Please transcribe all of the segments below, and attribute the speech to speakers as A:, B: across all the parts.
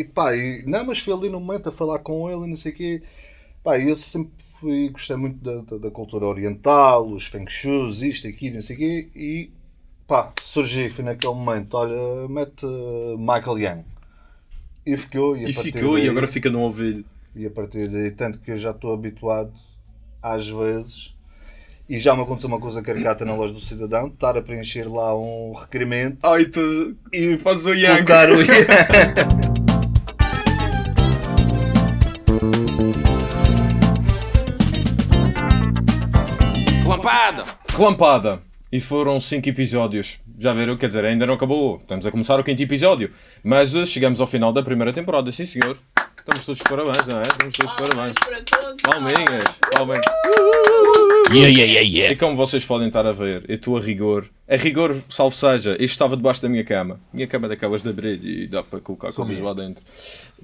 A: e pá, e, não, mas fui ali no momento a falar com ele e não sei o quê. Pá, eu sempre fui, gostei muito da, da, da cultura oriental, os feng shuis, isto, aquilo, não sei o quê. E pá, surgi, fui naquele momento, olha, mete uh, Michael Young. E ficou, e, a
B: E ficou, e
A: daí-
B: agora fica no ouvido.
A: e a partir daí, tanto que eu já estou habituado, às vezes, e já me aconteceu uma coisa caricata na loja do cidadão, estar a preencher lá um requerimento
B: Ai, tu. E fazes o Yang.
A: o
C: Relampada!
B: Relampada. E foram 5 episódios. Já viram? Quer dizer, ainda não acabou. Estamos a começar o quinto episódio. Mas eh, chegamos ao final da primeira temporada, sim senhor. Estamos todos de parabéns, não é? Estamos todos de parabéns.
D: para todos.
B: Palminhas, palminhas.
C: Yeah, yeah, yeah, yeah.
B: E como vocês podem estar a ver, eu estou a rigor. A rigor, salvo seja, isto estava debaixo da minha cama. Minha cama é daquelas de abrir e dá para colocar coisas lá dentro.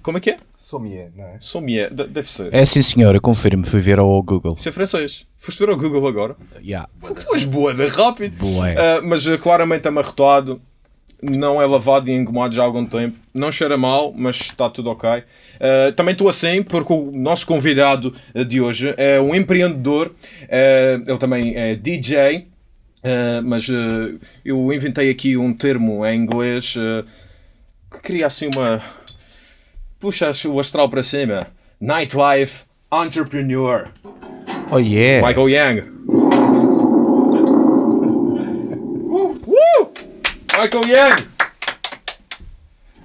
B: Como é que é?
A: Sommelier, não é?
B: Sommier, de- deve ser.
C: É sim senhora, confirmo, fui ver ao Google.
B: Isso é francês. Foste ver ao Google agora?
C: Yeah.
B: Tu és boa, né? rápido.
C: Bué.
B: Ah, mas ah, claramente amarrotado, não é lavado e engomado já há algum tempo. Não cheira mal, mas está tudo ok. Ah, também estou assim porque o nosso convidado ah, de hoje é um empreendedor, ah, ele também é DJ. ah, mas ah, eu inventei aqui um termo em inglês que cria assim uma. Puxa o astral para cima. Nightlife Entrepreneur.
C: Oh yeah.
B: Michael Young. Uh, uh! Michael Young!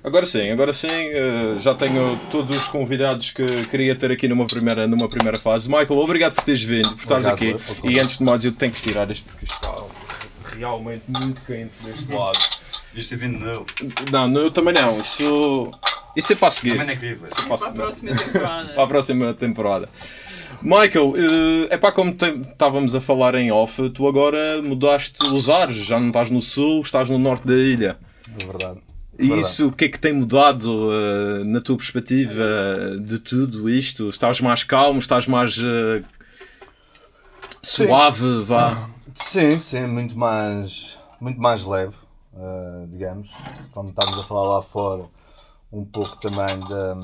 B: Agora sim, agora sim, eh, já tenho todos os convidados que queria ter aqui numa primeira, numa primeira fase. Michael, obrigado por teres vindo, por estares aqui.
A: Obrigado.
B: E antes de mais, eu tenho que tirar isto porque está realmente muito quente deste lado.
E: Isto é vindo não.
B: Não, não, eu também não. Isso, isso é para a seguir.
E: Também é.
B: Isso é
D: Para a próxima temporada.
B: para a próxima temporada. Michael, é pá, como estávamos a falar em off, tu agora mudaste os ares, já não estás no sul, estás no norte da ilha.
A: É verdade.
B: E isso, o que é que tem mudado eh, na tua perspectiva eh, de tudo isto? Estás mais calmo, estás mais eh, suave, vá.
A: Sim, sim, muito mais, muito mais leve, eh, digamos. Como estávamos a falar lá fora, um pouco também da,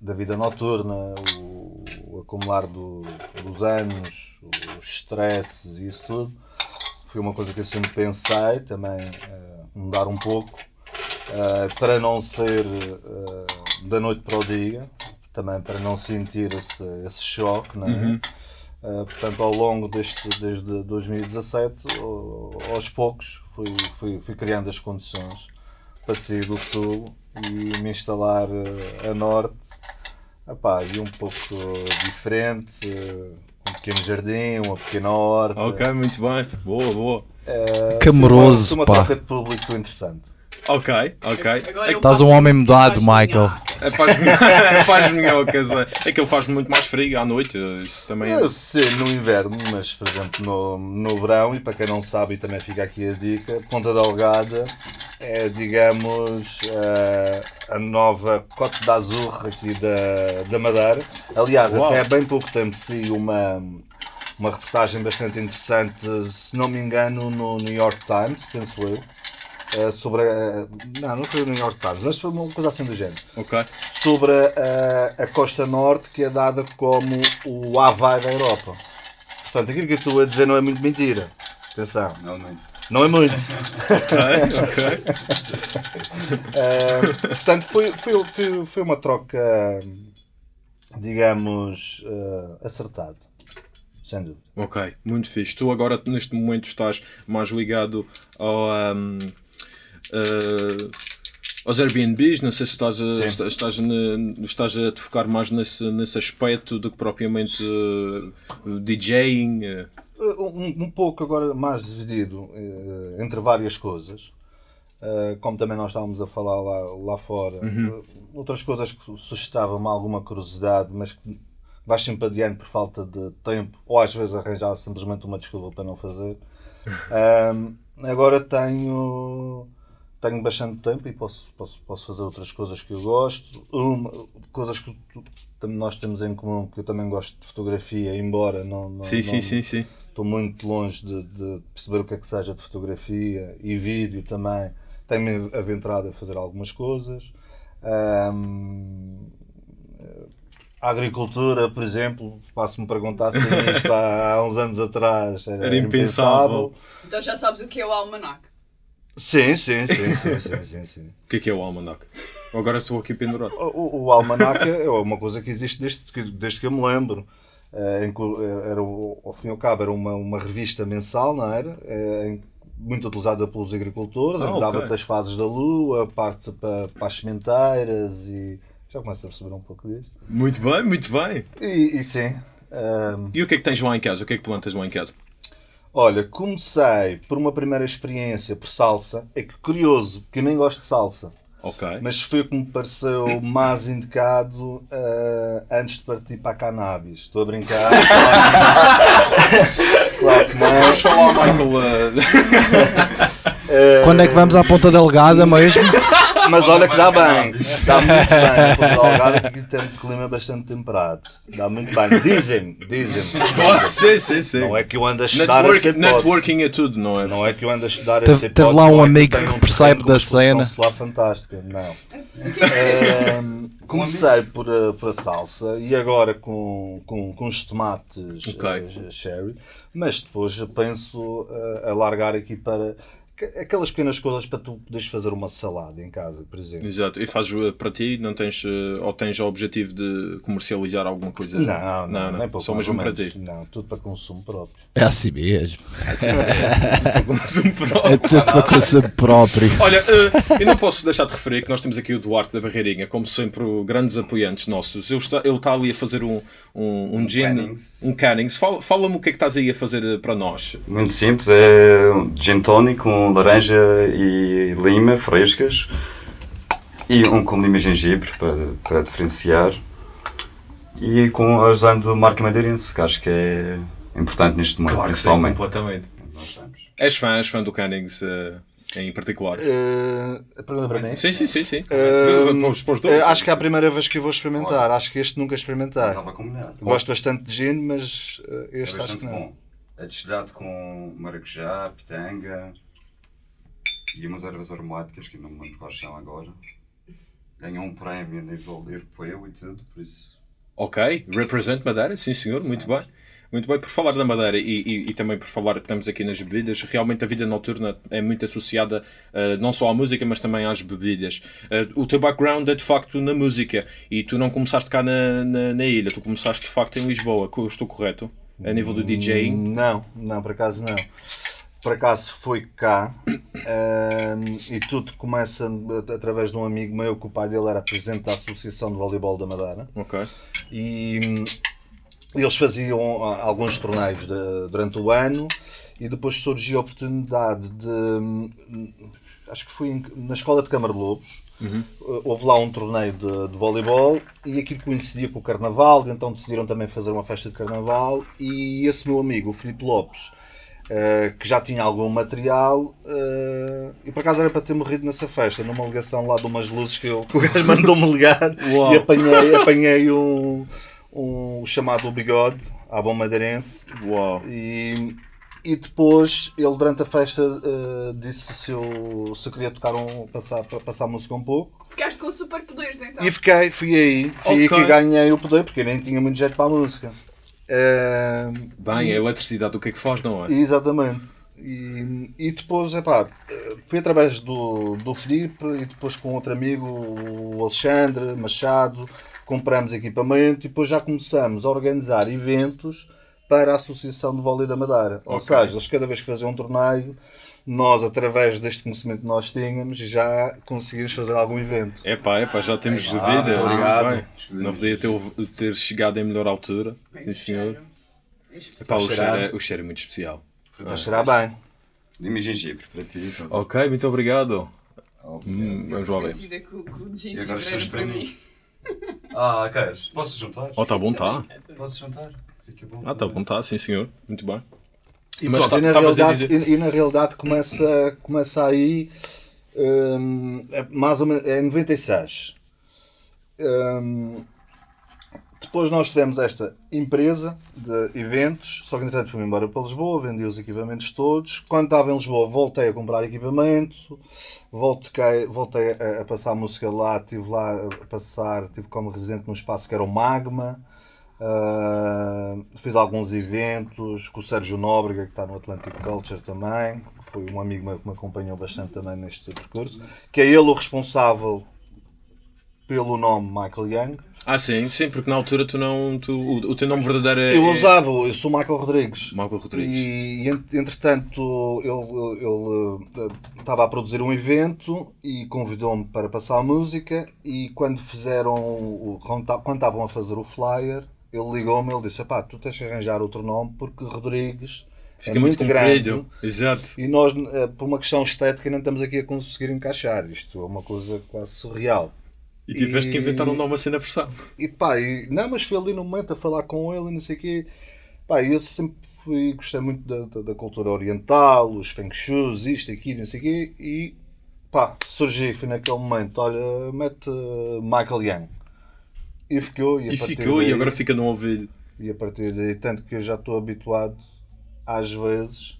A: da vida noturna, o, o acumular do- dos anos, os stresses e isso tudo. Foi uma coisa que eu sempre pensei, também eh, mudar um pouco, eh, para não ser eh, da noite para o dia, também para não sentir esse, esse choque, não é? Uh, portanto, ao longo deste, desde 2017, uh, aos poucos, fui, fui, fui criando as condições para sair do sul e me instalar uh, a norte. Epá, e um pouco diferente, uh, um pequeno jardim, uma pequena horta.
B: Ok, muito bem, boa, boa.
A: Uh,
C: Camoroso,
A: foi uma,
C: pá.
A: uma troca de público interessante.
B: Ok, ok.
D: Eu
C: Estás um homem mudado, Michael.
B: É minhocas, é. É que ele faz muito mais frio à noite. Isso também.
A: Eu sei no inverno, mas por exemplo no, no verão, e para quem não sabe, e também fica aqui a dica, Ponta Delgada é, digamos, eh, a nova Cote d'Azur aqui da, da Madeira. Aliás,
B: Uau.
A: até há bem pouco tempo saiu uma, uma reportagem bastante interessante, se não me engano, no New York Times, penso eu. Eh, sobre a, não, não foi o New York Times, mas foi uma coisa assim do género
B: Ok.
A: sobre a, a costa norte que é dada como o Havaí da Europa. Portanto, aquilo que eu estou a dizer não é muito mentira. Atenção,
E: Não, não.
A: não é muito.
B: Ok, ok.
A: Eh, portanto, foi, foi, foi, foi uma troca, digamos, eh, acertada. Sem dúvida.
B: Ok, muito fixe. Tu agora, neste momento, estás mais ligado ao, ahm, eh, aos Airbnbs. Não sei se estás a,
A: Sim.
B: estás, na- estás a te focar mais nesse, nesse aspecto do que propriamente eh, DJing. eh.
A: Um, um pouco agora mais dividido eh, entre várias coisas. Eh, como também nós estávamos a falar lá, lá fora, eh, outras coisas que suscitavam-me alguma curiosidade, mas que vais sempre adiante por falta de tempo, ou às vezes arranjar simplesmente uma desculpa para não fazer. Agora tenho, tenho bastante tempo e posso, posso, posso fazer outras coisas que eu gosto. Uma, coisas que tu- nós temos em comum, que eu também gosto de fotografia, embora não, não,
B: Sim, sim,
A: não-
B: sim, sim.
A: estou muito longe de, de perceber o que é que seja de fotografia e vídeo também. Tenho-me aventurado a fazer algumas coisas. Ahm, a agricultura, por exemplo, passo-me perguntar se isto há, há uns anos atrás era,
B: Era impensável.
D: Então já sabes o que é o almanac.
A: Sim, sim, sim, sim, sim, sim, sim.
B: O que é que é o almanac? Agora estou aqui pendurado.
A: O, o almanac é uma coisa que existe desde que, desde que eu me lembro. Eh, eh, era, o- ao fim e ao cabo, era uma, uma revista mensal, não era? Eh, muito utilizada pelos agricultores,
B: Ah,
A: dava-te as fases da lua, parte para, para as sementeiras e já começo a perceber um pouco disso.
B: Muito bem, muito bem.
A: E, e sim. ehm,
B: E o que é que tens lá em casa? O que é que plantas lá em casa?
A: Olha, comecei por uma primeira experiência por salsa. É que curioso, porque eu nem gosto de salsa.
B: Ok.
A: Mas foi o que me pareceu mais indicado eh, antes de partir para a cannabis. Estou a brincar. claro que não.
B: Vamos falar, Michael. eh,
C: Quando é que vamos à Ponta Delgada mesmo?
A: Mas olha que dá bem. Dá muito bem. A Ponta Delgada que aqui tem um clima bastante temperado. Dá muito bem. Dizem-me, dizem-me.
B: claro, sim, sim, sim.
A: Não é que eu ando a estudar
B: Network-
A: hipótese.
B: networking é tudo, não é?
A: Não é que eu ando a estudar
C: Teve-
A: essa
C: teve lá um
A: é
C: amigo que percebe da cena.
A: solar fantástica. Não. Comecei por a, por a salsa e agora com, com, com os tomates
B: Ok.
A: eh, cherry, mas depois penso eh, a largar aqui para aquelas pequenas coisas para tu poderes fazer uma salada em casa, por exemplo.
B: Exato. E fazes eh, para ti, não tens, eh, ou tens o objetivo de comercializar alguma coisa?
A: Não, não, nem pouco
B: Só
A: mais
B: mesmo
A: ou
B: para ti.
A: Não, tudo para consumo próprio.
C: É assim mesmo.
B: Consumo próprio.
C: É tudo para consumo próprio.
B: Olha, eh, eu não posso deixar de referir que nós temos aqui o Duarte da Barreirinha, como sempre, grandes apoiantes nossos. Ele está, ele está ali a fazer um, um, um gin,
E: Cannings.
B: um cannings. Fala- Fala-me o que é que estás aí a fazer para nós.
E: Muito simples, é um gin tonic com laranja e lima frescas e um com lima e gengibre para, para diferenciar e com usando marca madeirense, que acho que é importante neste momento, principalmente.
B: completamente.
E: Nós estamos.
B: És fã, és fã do cannings eh, em particular?
A: Eh, a pergunta para mim?
B: Sim, sim, sim, sim. Dois.
A: eh, acho que é a primeira vez que eu vou experimentar. Acho que este nunca experimentei.
E: Estava combinado.
A: Gosto bastante de gin, mas eh,
E: É
A: este acho que não.
E: bom. É destilhado com maracujá, pitanga e umas ervas aromáticas que não me lembro quais são agora. Ganhou um prémio a nível europeu e tudo, por isso
B: Ok, represent Madeira, sim senhor, muito bem. Muito bem, por falar da Madeira e, e, e também por falar que estamos aqui nas bebidas, realmente a vida noturna é muito associada eh, não só à música, mas também às bebidas. Eh, o teu background é de facto na música e tu não começaste cá na, na, na ilha, tu começaste de facto em Lisboa, estou correto? A nível do DJing?
A: Não, não, por acaso não. Por acaso foi cá ehm, e tudo começa at- através de um amigo meu que o pai dele era presidente da Associação de Voleibol da Madeira.
B: Ok.
A: e hum, eles faziam ah, alguns torneios de- durante o ano e depois surgiu a oportunidade de hum, acho que foi em- na escola de Câmara de Lobos. Uh, houve lá um torneio de, de voleibol e aquilo coincidia com o carnaval, então decidiram também fazer uma festa de carnaval e esse meu amigo, o Filipe Lopes, uh, que já tinha algum material, uh, e por acaso era para ter morrido nessa festa, numa ligação lá de umas luzes que, eu, que o gajo mandou-me ligar
B: Uau.
A: e apanhei, apanhei um, um chamado bigode, à bom madeirense,
B: Uau.
A: e, e depois ele durante a festa uh, disse se eu, se eu queria tocar um, passar, para passar música um pouco.
D: Ficaste com superpoderes então.
A: E fiquei, fui aí, fui aí
B: Ok.
A: que ganhei o poder, porque eu nem tinha muito jeito para a música. Eh,
B: Bem, a eletricidade o que é que faz, não é?
A: exatamente. E, e depois, epá, fui através do, do Filipe e depois com outro amigo, o Alexandre Machado, compramos equipamento e depois já começamos a organizar eventos para a Associação de Vôlei da Madeira. Ou
B: Ok.
A: seja, eles cada vez que faziam um torneio, nós, através deste conhecimento que nós tínhamos, já conseguimos fazer algum evento.
B: Epá, epá, já temos
A: Ah,
B: bebida.
A: obrigado.
B: Não podia ter, ter chegado em melhor altura. Sim, senhor. Epá, o, cheiro é, o cheiro é muito especial.
A: Vai cheirar bem.
E: lima e gengibre para ti. então.
B: Ok, muito obrigado. Hum, vamos lá ver.
D: Com, com de
E: E agora
D: era para mim.
E: Ah, queres? Posso juntar?
B: Oh, tá bom, tá.
E: Posso juntar? Fica bom.
B: Ah, tá bom, tá, sim senhor. Muito bem.
A: E,
B: Mas
A: pronto,
B: tá-
A: e, na realidade, e, e na realidade começa, começa aí hum, é mais ou menos é em 96. Hum, depois depois nós tivemos esta empresa de eventos, só que entretanto fui embora para Lisboa, vendi os equipamentos todos. Quando estava em Lisboa voltei a comprar equipamento, voltei, voltei a, a passar música lá, estive lá a passar, estive como residente num espaço que era o Magma. Ah, fiz alguns eventos com o Sérgio Nóbrega, que está no Atlantic Culture também. Foi um amigo meu que me acompanhou bastante também neste percurso. Que é ele o responsável pelo nome Michael Young.
B: Ah, sim, sim, porque na altura tu não. Tu, o, o teu nome verdadeiro é.
A: Eu usava, eu sou Michael Rodrigues.
B: Michael Rodrigues.
A: E ent- entretanto ele, eh, estava a produzir um evento e convidou-me para passar a música e quando fizeram quando estavam a fazer o flyer, ele ligou-me ele disse, pá, tu tens que arranjar outro nome porque Rodrigues
B: Fica
A: é muito, grande
B: comprido. Exato.
A: e nós, eh, por uma questão estética, não estamos aqui a conseguir encaixar. Isto é uma coisa quase surreal.
B: E tiveste que inventar um nome assim na pressão.
A: E pá, e, não, mas fui ali no momento a falar com ele e não sei o quê. Pá, e eu sempre fui, gostei muito da, da, da cultura oriental, os feng shuis, isto, aquilo, não sei o quê. E pá, surgi, foi naquele momento, olha, mete eh, Michael Young. E ficou, e,
B: E ficou,
A: daí,
B: e agora fica no ouvido.
A: e a partir daí, tanto que eu já estou habituado, às vezes,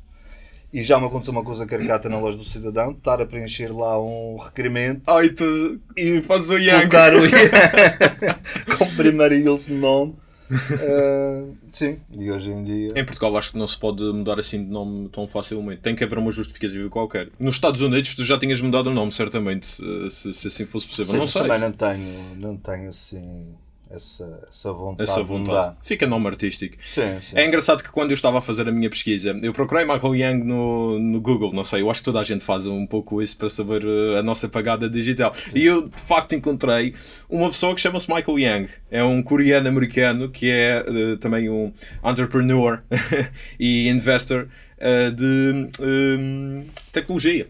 A: e já me aconteceu uma coisa caricata na loja do cidadão, estar a preencher lá um requerimento
B: Ai, tu. E faz o Young.
A: colocar o com primeiro e último nome. Ah, sim, e hoje em dia.
B: Em Portugal acho que não se pode mudar assim de nome tão facilmente. Tem que haver uma justificativa qualquer. Nos Estados Unidos tu já tinhas mudado o nome, certamente, se, se- assim fosse possível.
A: Sim,
B: não sei.
A: Também não tenho, não tenho assim essa, essa vontade.
B: Essa
A: de
B: vontade. Fica nome artístico.
A: Sim, sim.
B: É engraçado que quando eu estava a fazer a minha pesquisa, eu procurei Michael Young no, no Google, não sei, eu acho que toda a gente faz um pouco isso para saber uh, a nossa pagada digital. E eu de facto encontrei uma pessoa que chama-se Michael Young. É um coreano-americano que é uh, também um entrepreneur e investor uh, de um, tecnologia.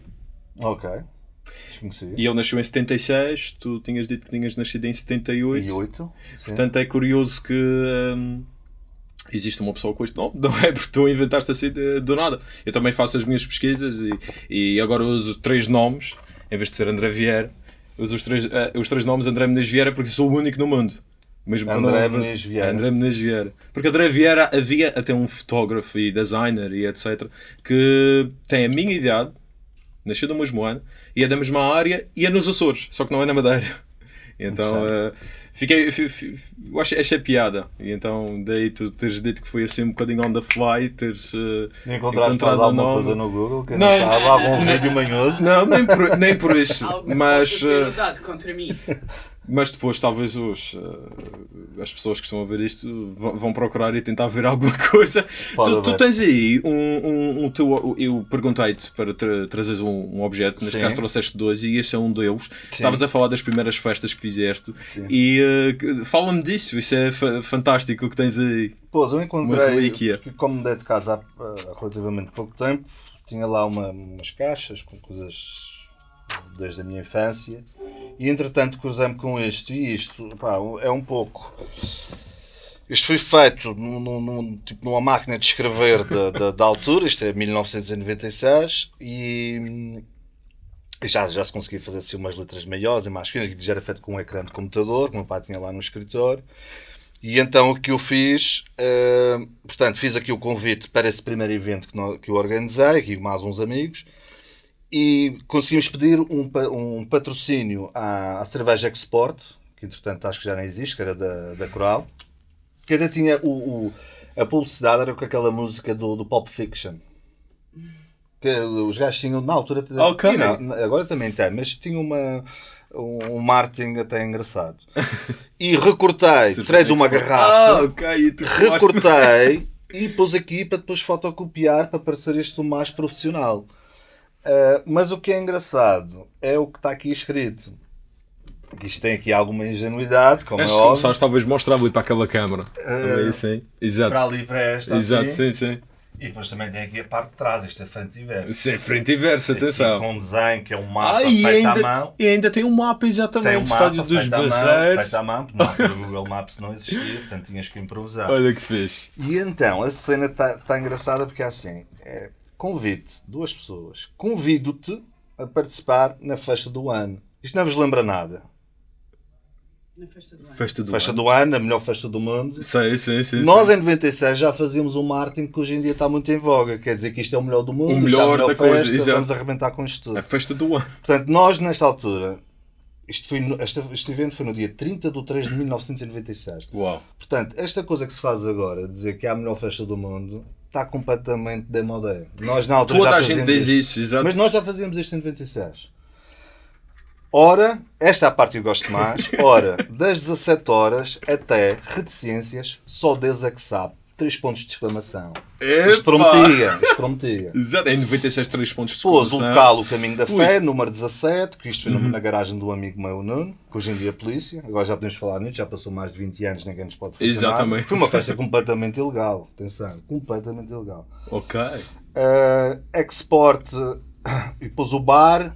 A: Ok. Desconheci.
B: E ele nasceu em 76, tu tinhas dito que tinhas nascido em 78.
A: E oito. Sim.
B: Portanto, é curioso que hum, existe uma pessoa com este nome, não é? Porque tu inventaste assim do nada. Eu também faço as minhas pesquisas e, e agora uso três nomes, em vez de ser André Vieira, uso os três, eh, os três nomes André Menezes Vieira porque sou o único no mundo. Mesmo
A: André Menezes Vieira.
B: André Menezes Vieira. Porque André Vieira havia até um fotógrafo e designer e etc. que tem a minha idade, nasceu no mesmo ano, e é da mesma área e é nos Açores, só que não é na Madeira. Então eh, fiquei, fi- fi- eu achei, achei piada. E então daí tu teres dito que foi assim um bocadinho on the fly, teres eh,
A: Encontraste
B: encontrado
A: alguma
B: nome.
A: coisa no Google que
B: Não,
A: não sabe? Algum vídeo manhoso?
B: Não, nem por, nem por isso.
D: Algo
B: mas,
D: possa ser
B: eh,
D: usado contra mim.
B: mas depois talvez os, eh, as pessoas que estão a ver isto vão, procurar e tentar ver alguma coisa. Tu, tu tens aí um, um, um teu. Eu perguntei-te para tra trazeres um, um objeto, neste
A: Sim.
B: caso trouxeste dois e este é um deles. Estavas a falar das primeiras festas que fizeste
A: Sim.
B: e eh, que- fala-me disso, isso é fa- fantástico o que tens aí.
A: Pois, eu encontrei,
B: relíquia.
A: porque como mudei de casa há, há relativamente pouco tempo, tinha lá uma- umas caixas com coisas desde a minha infância e entretanto cruzei-me com isto e isto pá, é um pouco. Isto foi feito num, num- tipo, numa máquina de escrever da, da, da altura, isto é 1996, e já, já se conseguia fazer assim umas letras maiores e mais finas, que já era feito com um ecrã de computador, que o meu pai tinha lá no escritório. E então o que eu fiz, eh, portanto, fiz aqui o convite para esse primeiro evento que, que eu organizei, aqui mais uns amigos, e conseguimos pedir um, um patrocínio à, à cerveja Export, que entretanto acho que já nem existe, que era da, da Coral, que ainda tinha o, o- a publicidade, era com aquela música do, do Pulp Fiction. Que os gajos tinham, na altura,
B: Ok.
A: e não, agora também tem, mas tinha uma, um marketing até engraçado. E recortei, tirei de uma
B: Ah,
A: garrafa,
B: ok, e tu falaste-
A: recortei e pus aqui para depois fotocopiar para parecer isto mais profissional. Ah, mas o que é engraçado é o que está aqui escrito. Que Isto tem aqui alguma ingenuidade, como é óbvio.
B: começares, talvez mostrar ali para aquela câmara. Também assim. Exato.
A: Para ali, para esta,
B: Exato,
A: assim.
B: sim, sim.
A: E depois também tem aqui a parte de trás, isto é frente e verso.
B: Sim, frente e verso, atenção.
A: Com um desenho que é um mapa
B: Ah,
A: feito à
B: ainda,
A: mão.
B: e ainda tem um mapa exatamente,
A: Tem um
B: estádio
A: mapa
B: dos
A: à mão,
B: Barreiros.
A: feito à mão, porque na altura o Google Maps não existia, portanto tinhas que improvisar.
B: Olha que fez.
A: E então, a cena está tá engraçada porque é assim: é, convite duas pessoas, convido-te a participar na festa do ano. Isto não vos lembra nada.
D: Na festa do ano.
B: Festa do
A: Festa
B: ano.
A: do ano, a melhor festa do mundo.
B: Sei, sim, sim.
A: Nós
B: sim.
A: em 96 já fazíamos um marketing que hoje em dia está muito em voga. Quer dizer que isto é o melhor do mundo,
B: O
A: isto é a
B: melhor
A: melhor
B: da coisa,
A: festa,
B: exato.
A: vamos arrebentar com isto tudo.
B: A festa do ano.
A: Portanto, nós nesta altura, isto foi no- este, este evento foi no dia 30 de 3 de 1996.
B: Uau.
A: Portanto, esta coisa que se faz agora, dizer que é a melhor festa do mundo, está completamente demodé. Nós na altura
B: Toda
A: já
B: a gente diz isso, exato.
A: Mas nós já fazíamos isto em 96. Ora, esta é a parte que eu gosto mais. Ora, das 17 horas até reticências, só Deus é que sabe. Três pontos de exclamação. Isto prometia, isto prometia.
B: Exato, em 96, 3 pontos de
A: Pôs o
B: exclamação.
A: local O Caminho da
B: Ui. Uhum.
A: Fé, número 17, que isto foi no- na garagem do amigo meu Nuno, que hoje em dia é polícia. Agora já podemos falar nisso, já passou mais de 20 anos, ninguém nos pode fazer
B: Exatamente.
A: nada. Foi uma festa completamente ilegal, atenção, completamente ilegal.
B: Ok.
A: Uh, export e depois o bar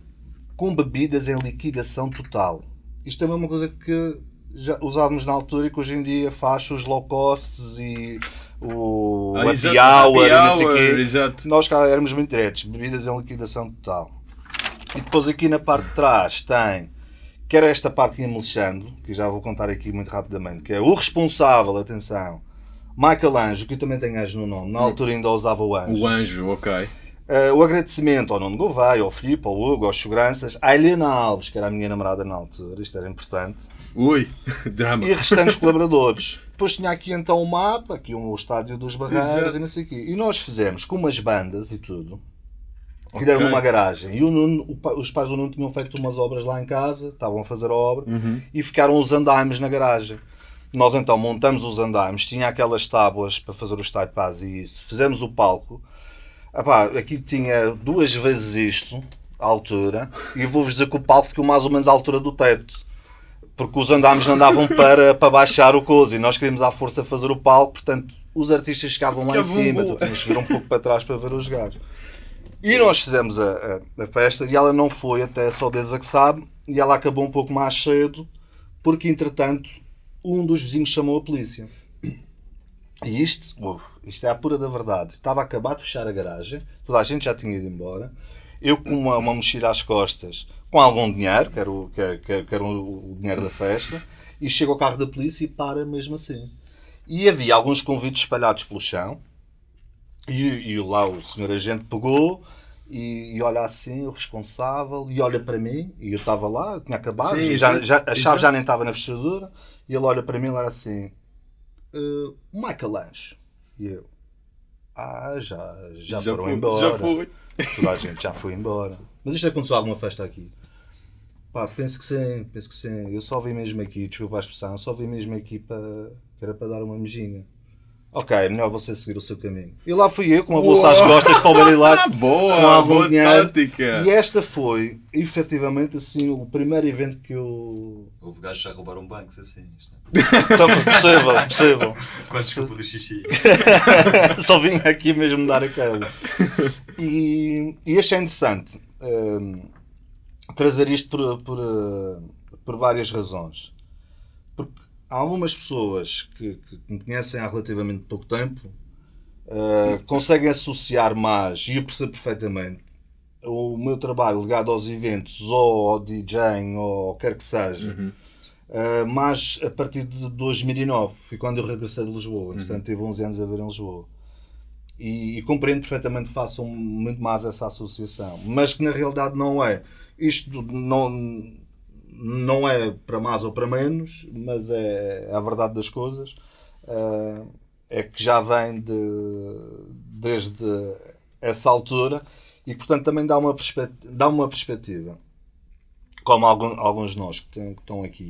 A: com bebidas em liquidação total. Isto é a mesma coisa que já usávamos na altura e que hoje em dia faz os low costs e o
B: Ah,
A: happy hour
B: happy
A: não sei
B: hour,
A: quê.
B: exato.
A: Nós cá éramos muito diretos, bebidas em liquidação total. E depois aqui na parte de trás tem, que era esta parte que ia-me lixando, que já vou contar aqui muito rapidamente, que é o responsável, atenção, Michael Anjo, que eu também tenho Anjo no nome, na altura ainda usava o Anjo.
B: O anjo, ok.
A: Eh, o agradecimento ao Nuno Gouveia, ao Filipe, ao Hugo, aos seguranças, à Helena Alves, que era a minha namorada na altura, isto era importante,
B: Ui, drama.
A: e restantes colaboradores. Depois tinha aqui então o mapa, aqui o estádio dos Barreiros e não sei o quê. E nós fizemos com umas bandas e tudo, que deram numa garagem. E o Nuno, o os pais do Nuno tinham feito umas obras lá em casa, estavam a fazer a obra,
B: Uhum.
A: e ficaram os andaimes na garagem. Nós então montamos os andaimes, tinha aquelas tábuas para fazer os taipás e isso, fizemos o palco. Epá, aqui tinha duas vezes isto, a altura, e vou-vos dizer que o palco ficou mais ou menos à altura do teto. Porque os andames não davam para, para baixar o coisa e nós queríamos à força fazer o palco, portanto os artistas ficavam lá em cima, tu tinhas que vir um pouco para trás para ver os gajos. E nós fizemos a, a- a festa e ela não foi até só Deus a que sabe e ela acabou um pouco mais cedo porque entretanto um dos vizinhos chamou a polícia. E isto, uf, isto é a pura da verdade. Estava a acabar de fechar a garagem, toda a gente já tinha ido embora. Eu com uma, uma mochila às costas, com algum dinheiro, que era, o, que, que que era o, dinheiro da festa, e chego ao carro da polícia e para mesmo assim. E havia alguns convites espalhados pelo chão, e, e lá o senhor agente pegou e, e olha assim, o responsável, e olha para mim, e eu estava lá, tinha acabado,
B: Sim,
A: já,
B: sim,
A: já- a chave já nem estava na fechadura, e ele olha para mim e era assim, "Uh, Michael Lange. E eu, ah, já, já, foram
B: foi,
A: embora.
B: Já foi.
A: Toda a gente já foi embora. Mas isto aconteceu alguma festa aqui? Pá, penso que sim, penso que sim. Eu só vim mesmo aqui, desculpa a expressão, só vim mesmo aqui para, que era para dar uma mejinha. Ok, é melhor você seguir o seu caminho. E lá fui eu com uma bolsa às costas para o Barilates.
B: Boa,
A: com algum
B: boa
A: dinheiro.
B: tática.
A: E esta foi, efetivamente, assim, o primeiro evento que eu.
E: Houve gajos já roubaram bancos assim. isto é.
A: Então, possível, possível.
E: Quando desculpa do xixi.
A: Só vim aqui mesmo dar aquela. E, e achei interessante hum, trazer isto por, por, uh, por várias razões. Porque há algumas pessoas que, que me conhecem há relativamente pouco tempo uh, conseguem associar mais, e eu percebo perfeitamente, o meu trabalho ligado aos eventos ou ao DJing ou quer que seja.
B: Uhum.
A: Uh, mas a partir de 2009 foi quando eu regressei de Lisboa, portanto tive 11 anos a ver em Lisboa e, e compreendo perfeitamente que façam muito mais essa associação, mas que na realidade não é. Isto não, não é para mais ou para menos, mas é, é a verdade das coisas. Uh, é que já vem de, desde essa altura e portanto também dá uma, perspectiva, dá uma perspectiva como algum, alguns de nós que, têm- que estão aqui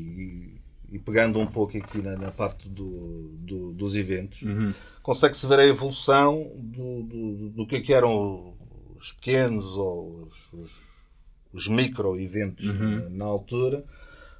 A: e, e pegando um pouco aqui na, na parte do, do- dos eventos,
B: Uhum.
A: consegue-se ver a evolução do, do, do que, é que eram os pequenos ou os, os, os micro-eventos
B: Uhum.
A: na, na altura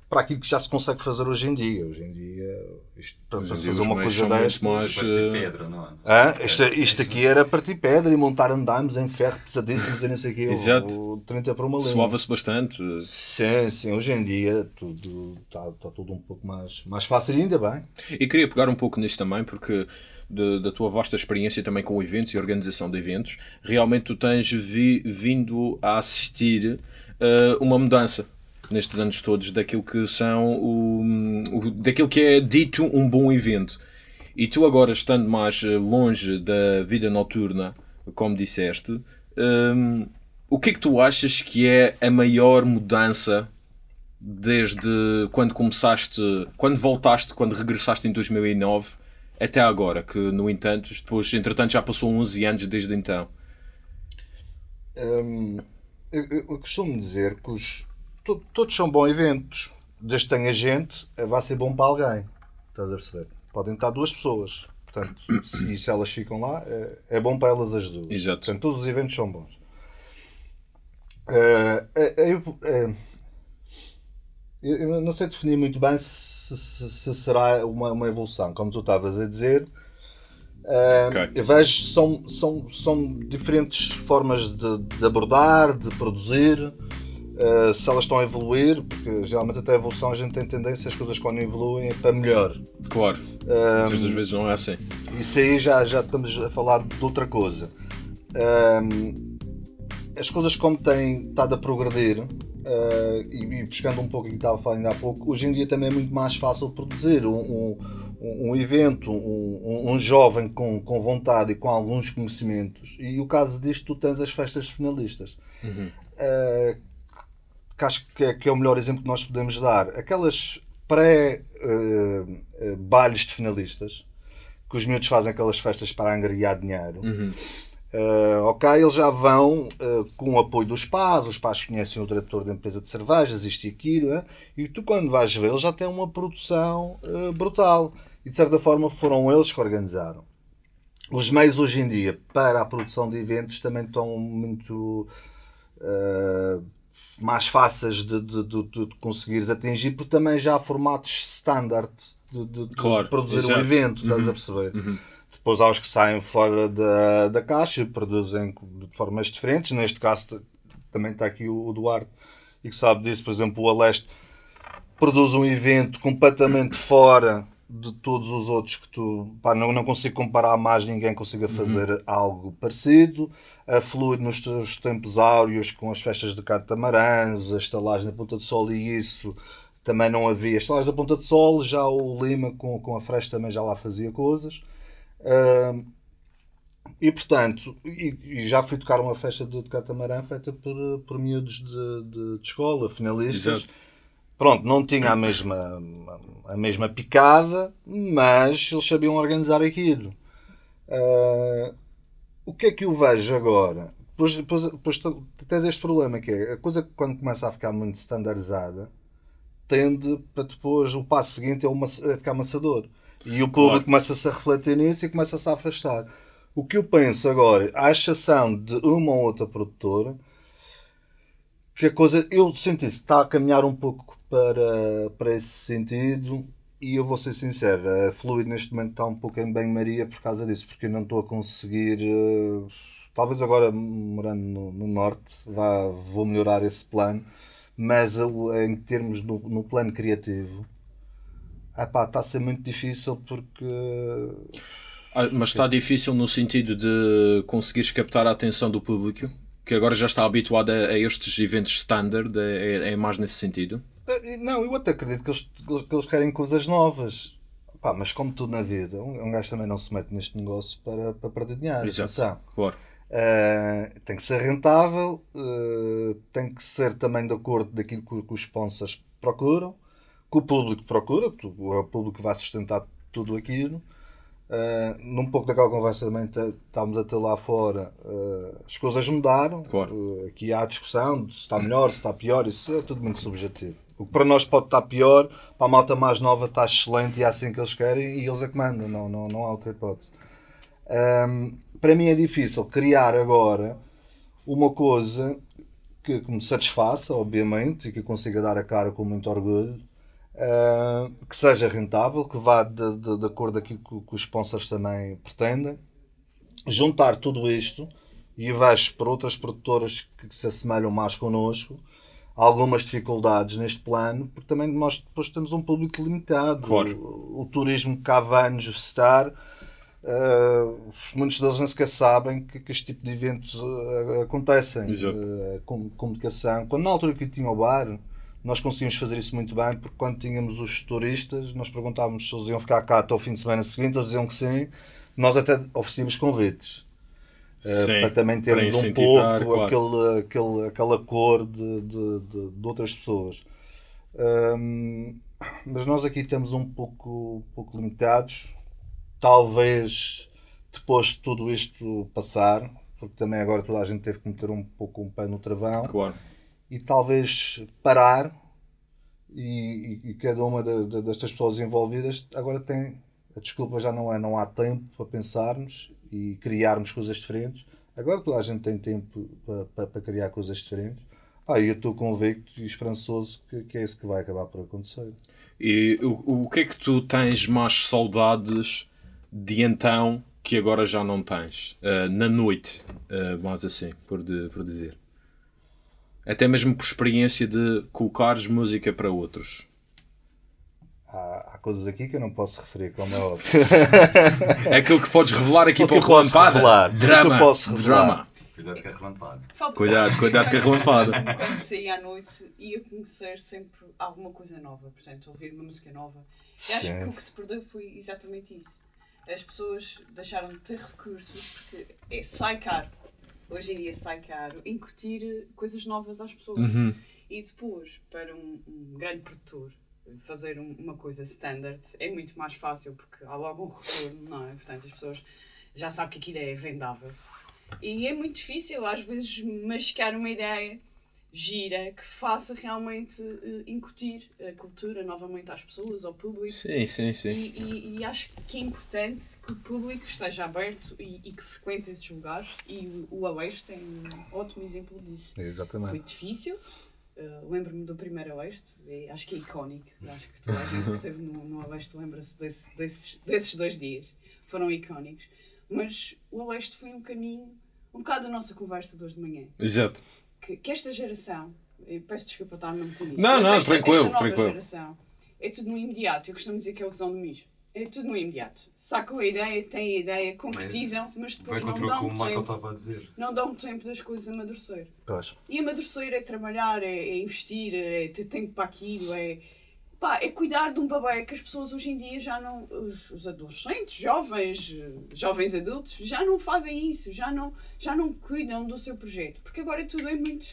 A: para aquilo que já se consegue fazer hoje em dia. Hoje em dia, isto, para fazer uma coisa destas.
B: mais, eh,
E: pedra, não é?
A: Hã? Isto, isto aqui era partir pedra e montar andaimes em ferro pesadíssimos e não sei o quê.
B: Exato.
A: o 30 para uma linha.
B: Suava-se bastante.
A: Sim, sim. Hoje em dia tudo está tá tudo um pouco mais, mais fácil e ainda bem.
B: E queria pegar um pouco nisso também, porque de- da tua vasta experiência também com eventos e organização de eventos, realmente tu tens vi- vindo a assistir eh, uma mudança. nestes anos todos daquilo que são o, o- daquilo que é dito um bom evento. E tu agora estando mais eh, longe da vida noturna, como disseste, hum, o que é que tu achas que é a maior mudança desde quando começaste, quando voltaste, quando regressaste em 2009 até agora, que no entanto, depois, entretanto já passou 11 anos desde então.
A: Hum, eu, eu- costumo dizer que os, to- todos são bons eventos. Desde que tenha gente, eh, vai ser bom para alguém. Estás a perceber? Podem estar duas pessoas. Portanto, se, e se elas ficam lá, é, é bom para elas as duas.
B: Exato.
A: Portanto, todos os eventos são bons. Eh, eu, eu- eu não sei definir muito bem se, se- se será uma, uma evolução, como tu estavas a dizer. Eh,
B: Ok.
A: Eu vejo são, são, são diferentes formas de, de abordar, de produzir, eh, se elas estão a evoluir, porque geralmente até a evolução a gente tem tendência, as coisas quando evoluem é para melhor.
B: Claro, muitas das vezes não é assim.
A: Isso aí já, já estamos a falar de outra coisa. Ahm, as coisas como têm estado a progredir, ah, e, e pescando um pouco o que estava ainda há pouco, hoje em dia também é muito mais fácil produzir um, um, um evento, um, um- jovem com, com vontade e com alguns conhecimentos. E o caso disto, tu tens as festas de finalistas. Ah, que acho que é, que é o melhor exemplo que nós podemos dar. Aquelas pré-bailes de finalistas, que os miúdos fazem aquelas festas para angariar dinheiro. Uh, ok, eles já vão uh, com o apoio dos pais, os pais conhecem o diretor da empresa de cervejas, isto e aquilo, eh, e tu quando vais ver, eles já têm uma produção uh, brutal. E de certa forma foram eles que organizaram. Os meios hoje em dia para a produção de eventos também estão muito mais fáceis de, de, de, de conseguires atingir, porque também já há formatos standard de,
B: Claro,
A: produzir
B: exato.
A: um evento, estás a perceber? Depois há os que saem fora da, da caixa e produzem de formas diferentes. Neste caso também está aqui o, o Duarte e que sabe disso, por exemplo, o Aleste produz um evento completamente fora de todos os outros que tu pá, não, não consigo comparar mais ninguém consiga fazer algo parecido. A Fluid nos seus tempos áureos com as festas de catamarãs a estalagem da Ponta de Sol e isso também não havia estalagem da Ponta de Sol. Já o Lima com, com a Fresh também já lá fazia coisas Ahm, e portanto, e, e já fui tocar uma festa de, de catamarã feita por, por miúdos de, de, de escola, finalistas.
B: Exato.
A: Pronto, não tinha a mesma, a mesma picada, mas eles sabiam organizar aquilo. Ah, o que é que eu vejo agora? Depois, depois, depois tu- tens este problema que é a coisa que quando começa a ficar muito standardizada tende para depois o passo seguinte é uma, a ficar amassador. E o público
B: Claro.
A: começa-se a refletir nisso e começa-se a afastar. O que eu penso agora, à exceção de uma ou outra produtora, que a coisa, eu sinto isso, está a caminhar um pouco para, para esse sentido e eu vou ser sincero, a Fluid neste momento está um pouco em banho-maria por causa disso, porque eu não estou a conseguir, eh, talvez agora morando no, no Norte, vá, vou melhorar esse plano, mas em termos no, no plano criativo, epá, está a ser muito difícil porque
B: Ah, Mas está difícil no sentido de conseguires captar a atenção do público, que agora já está habituado a, a estes eventos standard, é, é mais nesse sentido.
A: Eh, Não, eu até acredito que eles, que eles querem coisas novas. Pá, mas como tudo na vida, um, um gajo também não se mete neste negócio para, para perder dinheiro.
B: Exato.
A: atenção.
B: Claro.
A: Eh, tem que ser rentável, eh, tem que ser também de acordo daquilo que, que os sponsors procuram, que o público procura, o- é público que vai sustentar tudo aquilo. Uh, num pouco daquela conversa também estávamos a ter lá fora, uh, as coisas mudaram.
B: Claro.
A: Uh, aqui há a discussão de se está melhor, se está pior, isso é tudo muito subjetivo. O que para nós pode estar pior, para a malta mais nova está excelente e é assim que eles querem e eles é que mandam, não, não, não há outra hipótese. Um, para mim é difícil criar agora uma coisa que, que me satisfaça, obviamente, e que eu consiga dar a cara com muito orgulho, uh, que seja rentável, que vá de, de, de acordo com aquilo que, que os sponsors também pretendem. Juntar tudo isto e vejo por outras produtoras que, que se assemelham mais connosco algumas dificuldades neste plano, porque também nós depois temos um público limitado.
B: Claro.
A: O, o turismo que cá vai nos visitar Uh, muitos deles nem sequer sabem que, que este tipo de eventos uh, acontecem.
B: Exato.
A: Uh, com comunicação. Quando na altura que eu tinha o bar, nós conseguimos fazer isso muito bem porque quando tínhamos os turistas, nós perguntávamos se eles iam ficar cá até o fim de semana seguinte, eles diziam que sim. Nós até oferecíamos convites. eh,
B: Sim,
A: para também
B: para
A: termos um
B: incentivar,
A: pouco
B: claro.
A: aquele, aquele, aquela cor de, de, de, de outras pessoas. Hum, mas nós aqui estamos um pouco, um pouco limitados. Talvez depois de tudo isto passar, porque também agora toda a gente teve que meter um pouco um pé no travão
B: Claro.
A: E talvez parar e, e- e cada uma da- da- destas pessoas envolvidas agora tem a desculpa já não é não há tempo para pensarmos e criarmos coisas diferentes agora toda a gente tem tempo para, para- para criar coisas diferentes ah, eu estou convicto e esperançoso que, que é isso que vai acabar por acontecer
B: E o, o que é que tu tens mais saudades de então que agora já não tens? Ah, na noite, mais assim, por, de- por dizer. Até mesmo por experiência de colocares música para outros.
A: há, há coisas aqui que eu não posso referir como é óbvio
B: É aquilo que podes revelar aqui para o relampada.
A: revelar? O que eu
B: Drama.
A: posso revelar?
B: Drama.
E: Cuidado com a relampada.
D: Fala-
B: Cuidado, cuidado com a relampada.
D: Quando saía à noite, ia conhecer sempre alguma coisa nova. Portanto, ouvir uma música nova. E acho
A: Sim.
D: que o que se perdeu foi exatamente isso. As pessoas deixaram de ter recursos porque é, sai caro. Hoje em dia sai caro incutir eh, coisas novas às pessoas.
B: Uhum.
D: E depois, para um, um grande produtor, fazer um- uma coisa standard é muito mais fácil porque há logo um retorno, não é? Portanto, as pessoas já sabem que aquilo é vendável. E é muito difícil, às vezes, mascar uma ideia gira que faça realmente eh, incutir a cultura novamente às pessoas, ao público.
B: Sim, sim, sim.
D: E, e- e acho que é importante que o público esteja aberto e, e que frequente esses lugares. E o, o Aleixo tem um ótimo exemplo disso. Foi
A: exatamente
D: difícil. Uh, Lembro-me do primeiro Oeste, é- acho que é icónico. Acho que toda a gente que esteve no, no Oeste lembra-se desse- desses, desses dois dias. Foram icónicos. Mas o Oeste foi um caminho, um bocado da nossa conversa de hoje de manhã.
B: Exato.
D: Que, que esta geração, peço desculpa estar-me a meter nisto,
B: Não, não,
D: esta,
B: tranquilo,
D: esta nova
B: tranquilo.
D: geração é tudo no imediato. Eu costumo dizer que é o visão do mijo. É tudo no imediato. Sacam a ideia, têm a ideia, concretizam, mas depois não
E: o o
D: dão,
E: Michael
D: tempo,
E: estava a dizer.
D: não dão tempo das coisas amadurecer.
A: Pois.
D: E amadurecer é trabalhar, é, é investir, é ter tempo para aquilo, é, pá, é cuidar de um bebê que as pessoas hoje em dia já não. Os, os adolescentes, jovens, jovens adultos, já não fazem isso, já não, já não cuidam do seu projeto. Porque agora tudo é muito.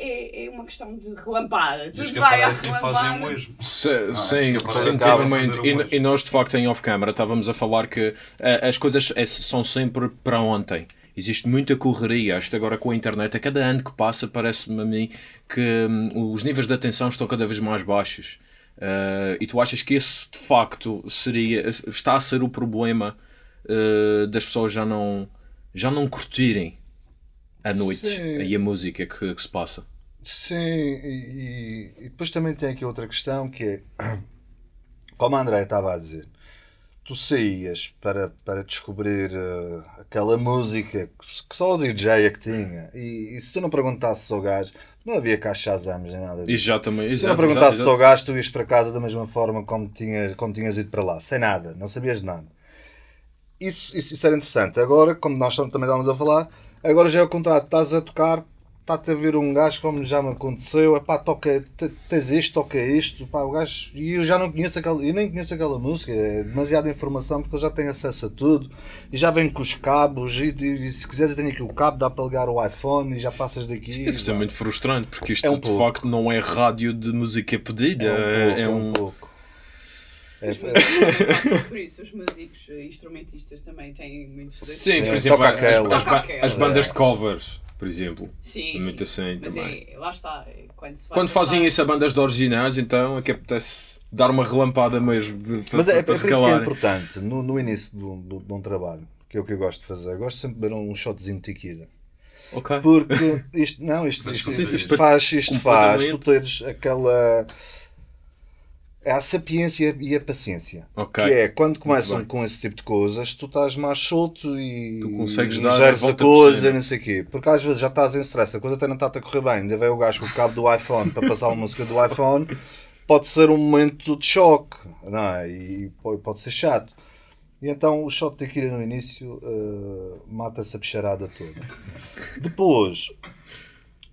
D: É, é uma questão de relampada. Tudo vai à relampada.
E: mesmo.
B: Se-
E: Ah,
B: sim, definitivamente. E, e nós, de facto, em off-camera, estávamos a falar que eh, as coisas eh, são sempre para ontem. Existe muita correria. Isto agora com a internet, a cada ano que passa, parece-me a mim que hum, os níveis de atenção estão cada vez mais baixos. Eh, e tu achas que esse, de facto, seria, está a ser o problema eh, das pessoas já não, já não curtirem a noite
A: Sim.
B: e a música que, que se passa?
A: Sim, e, e- depois também tem aqui outra questão que é, como a André estava a dizer, tu saías para, para descobrir eh, aquela música que só o DJ é que tinha, e, e se tu não perguntasses ao gajo, não havia caixa exames nem nada disso.
B: Exatamente.
A: Se tu não
B: exato,
A: perguntasses
B: exato,
A: ao gajo, tu ias para casa da mesma forma como tinhas, como tinhas ido para lá, sem nada, não sabias de nada. Isso, isso, isso era interessante. Agora, como nós também estávamos a falar, agora já é o contrário. Estás a tocar, está-te a ver um gajo como já me aconteceu, epá, toca, te- tens isto, toca isto, pá, o gajo, e eu já não conheço aquela, eu nem conheço aquela música, é demasiada informação porque eu já tenho acesso a tudo, e já vem com os cabos, e, e se quiseres eu tenho aqui o cabo, dá para ligar o iPhone e já passas daqui.
B: Isso deve ser muito frustrante, porque isto
A: É um
B: de
A: pouco.
B: facto não é rádio de música pedida.
A: É
B: É,
A: um pouco, é um
B: um.
A: pouco. É-
D: Os músicos também passam por isso, os músicos eh, instrumentistas também têm muitos desses.
B: Sim, por
A: É,
B: exemplo,
A: toca
B: as, as
D: Toca
B: as bandas de covers, por exemplo.
D: Sim,
B: Muito
D: sim.
B: assim
D: Mas
B: também.
D: é, lá está, é, quando
B: Quando fazem isso a bandas de originais, então é que apetece dar uma relampada mesmo para,
A: Mas é, é
B: para
A: por isso que é importante, no, no início de um, de um- trabalho, que é o que eu gosto de fazer, eu gosto sempre de beber um shotzinho de tequila.
B: Ok.
A: Porque isto, não, isto, isto,
E: sim,
A: isto faz, isto faz tu teres aquela. É a sapiência e a paciência.
B: Ok.
A: Que é quando começam com esse tipo de coisas, tu estás mais solto e,
B: Tu consegues
A: e
B: dar a
A: a coisa, não sei o quê. Porque às vezes já estás em stress, a coisa até não está a correr bem. Ainda vem o gajo com o cabo do iPhone para passar uma música do iPhone, pode ser um momento de choque, não é? E pode, ser chato. E então o shot de tequila no início eh, mata-se a bicharada toda. Depois,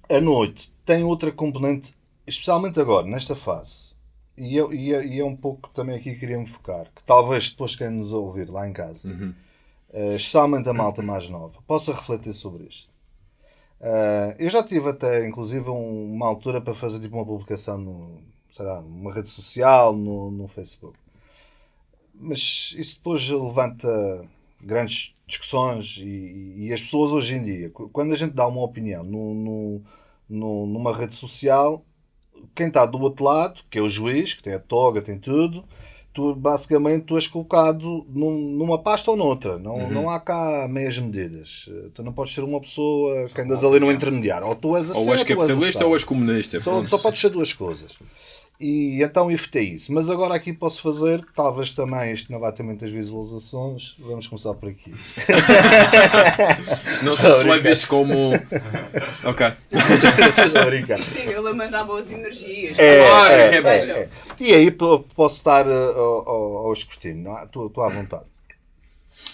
A: a noite tem outra componente especialmente agora, nesta fase, e, eu, e, é- e é um pouco também aqui que queria me focar, que talvez depois quem nos ouvir lá em casa, eh, especialmente a malta mais nova, possa refletir sobre isto. Eh, eu já tive até, inclusive, um- uma altura para fazer tipo uma publicação no, sei lá, numa rede social, no, no Facebook. Mas isso depois levanta grandes discussões e, e as pessoas hoje em dia, qu- quando a gente dá uma opinião no, no- no- numa rede social, quem está do outro lado, que é o juiz, que tem a toga, tem tudo, tu basicamente tu és colocado num- numa pasta ou noutra. Não, não há cá meias medidas. Tu não podes ser uma pessoa que andas ali no intermediário. Ou tu és assim
B: Ou és capitalista ou és comunista.
A: Só, só podes ser duas coisas. E então evitei isso. Mas agora aqui posso fazer, talvez também isto não vai ter muitas visualizações. Vamos começar por aqui.
B: Não sei se
A: Obrigado.
B: leves como. Ok.
A: Estou a brincar.
D: Isto é ele a mandar boas energias.
A: É,
B: Ah,
A: é,
B: é,
A: é, é. E aí po- posso estar uh, ao, ao, ao escrutínio, não é? Estou estou à vontade.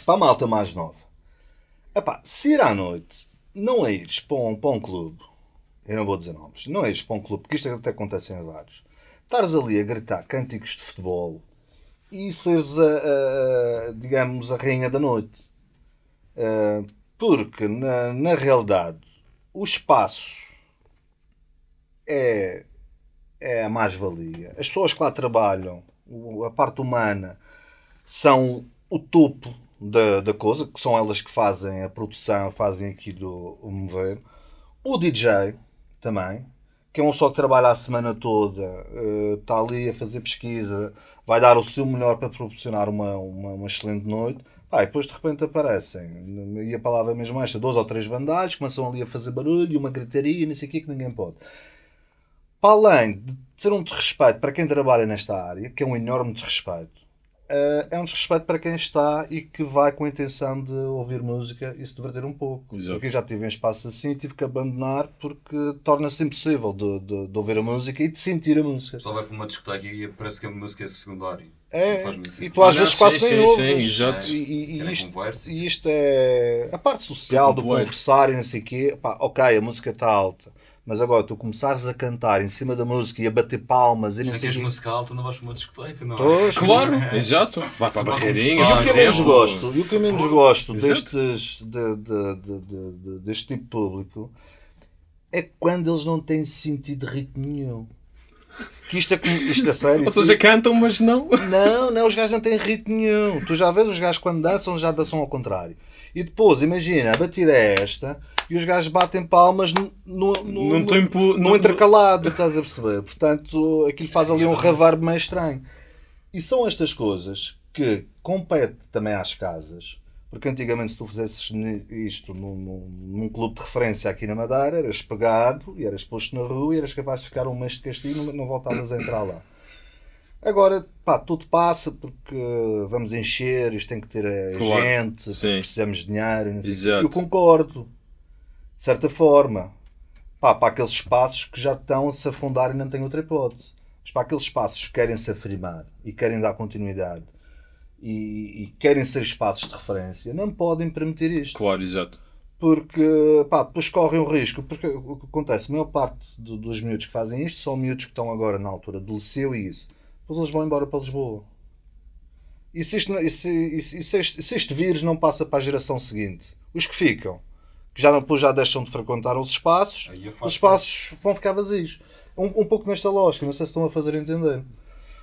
A: Para a malta mais nova, epá, se ir à noite, não é ires para um, para um clube, eu não vou dizer nomes, não é ires para um clube, porque isto até acontece em vários, estares ali a gritar cânticos de futebol e seres, a, a- digamos, a rainha da noite. Uh, porque, na, na realidade, o espaço é é a mais-valia. As pessoas que lá trabalham, a parte humana, são o topo da, da coisa, que são elas que fazem a produção, fazem aquilo o mover. O DJ também, que é um só que trabalha a semana toda, eh, está ali a fazer pesquisa, vai dar o seu melhor para proporcionar uma, uma, uma excelente noite. Pá, e depois de repente aparecem, e a palavra mesmo esta, dois ou três bandalhos, começam ali a fazer barulho, uma gritaria, não sei o que, que ninguém pode para além de ser um desrespeito para quem trabalha nesta área, que é um enorme desrespeito, eh, é um desrespeito para quem está e que vai com a intenção de ouvir música e se divertir um pouco.
B: Exato.
A: Porque eu já tive em espaço assim e tive que abandonar porque torna-se impossível de, de- de ouvir a música e de sentir a música.
E: Só vai para uma discoteca e parece que a música é secundária.
A: É, e tu às
B: Ah,
A: vezes
B: sim,
A: quase nem
B: sim,
A: ouves.
B: exato.
A: E, e- e isto, e isto é a parte social do conversar e não sei o quê. Pá, ok, a música está alta. Mas agora tu começares a cantar em cima da música e a bater palmas e não
E: Se
A: sei o
E: tens
A: quê.
E: música alta, não vais para uma discoteca, não é?
A: Pois,
B: Claro, exato. Vai para a barreirinha,
A: E o que eu menos gosto, e o que eu menos gosto destes, de- de- de- de- de- deste tipo de público é quando eles não têm sentido de ritmo nenhum. Que isto é, como- isto é sério.
B: Ou seja, cantam, mas não.
A: Não, não, os gajos não têm ritmo nenhum. Tu já vês os gajos quando dançam, já dançam ao contrário. E depois, imagina, a batida é esta e os gajos batem palmas no, no, no,
B: Num
A: no-
B: tempo-
A: no
B: num-
A: intercalado, estás a perceber? Portanto, aquilo faz ali um reverb meio estranho. E são estas coisas que compete também às casas. Porque antigamente, se tu fizesses isto num, num, num clube de referência aqui na Madeira, eras pegado e eras posto na rua e eras capaz de ficar um mês de castigo e não, não voltavas a entrar lá. Agora, pá, tudo passa porque vamos encher, isto tem que ter eh,
B: Claro.
A: gente,
B: Sim.
A: precisamos de dinheiro. Eu concordo, de certa forma, pá, para aqueles espaços que já estão a se afundar e não têm outra hipótese. Mas para aqueles espaços que querem se afirmar e querem dar continuidade e, e querem ser espaços de referência, não podem permitir isto
B: Claro, exato.
A: porque pá, depois correm o risco. Porque o que acontece, a maior parte do- dos miúdos que fazem isto são miúdos que estão agora na altura de liceu e isso. Depois eles vão embora para Lisboa. E se, isto, e se, e se- e se este, se este vírus não passa para a geração seguinte, os que ficam, que já, não- depois já deixam de frequentar os espaços, os espaços vão ficar vazios. Um, um pouco nesta lógica, não sei se estão a fazer entender.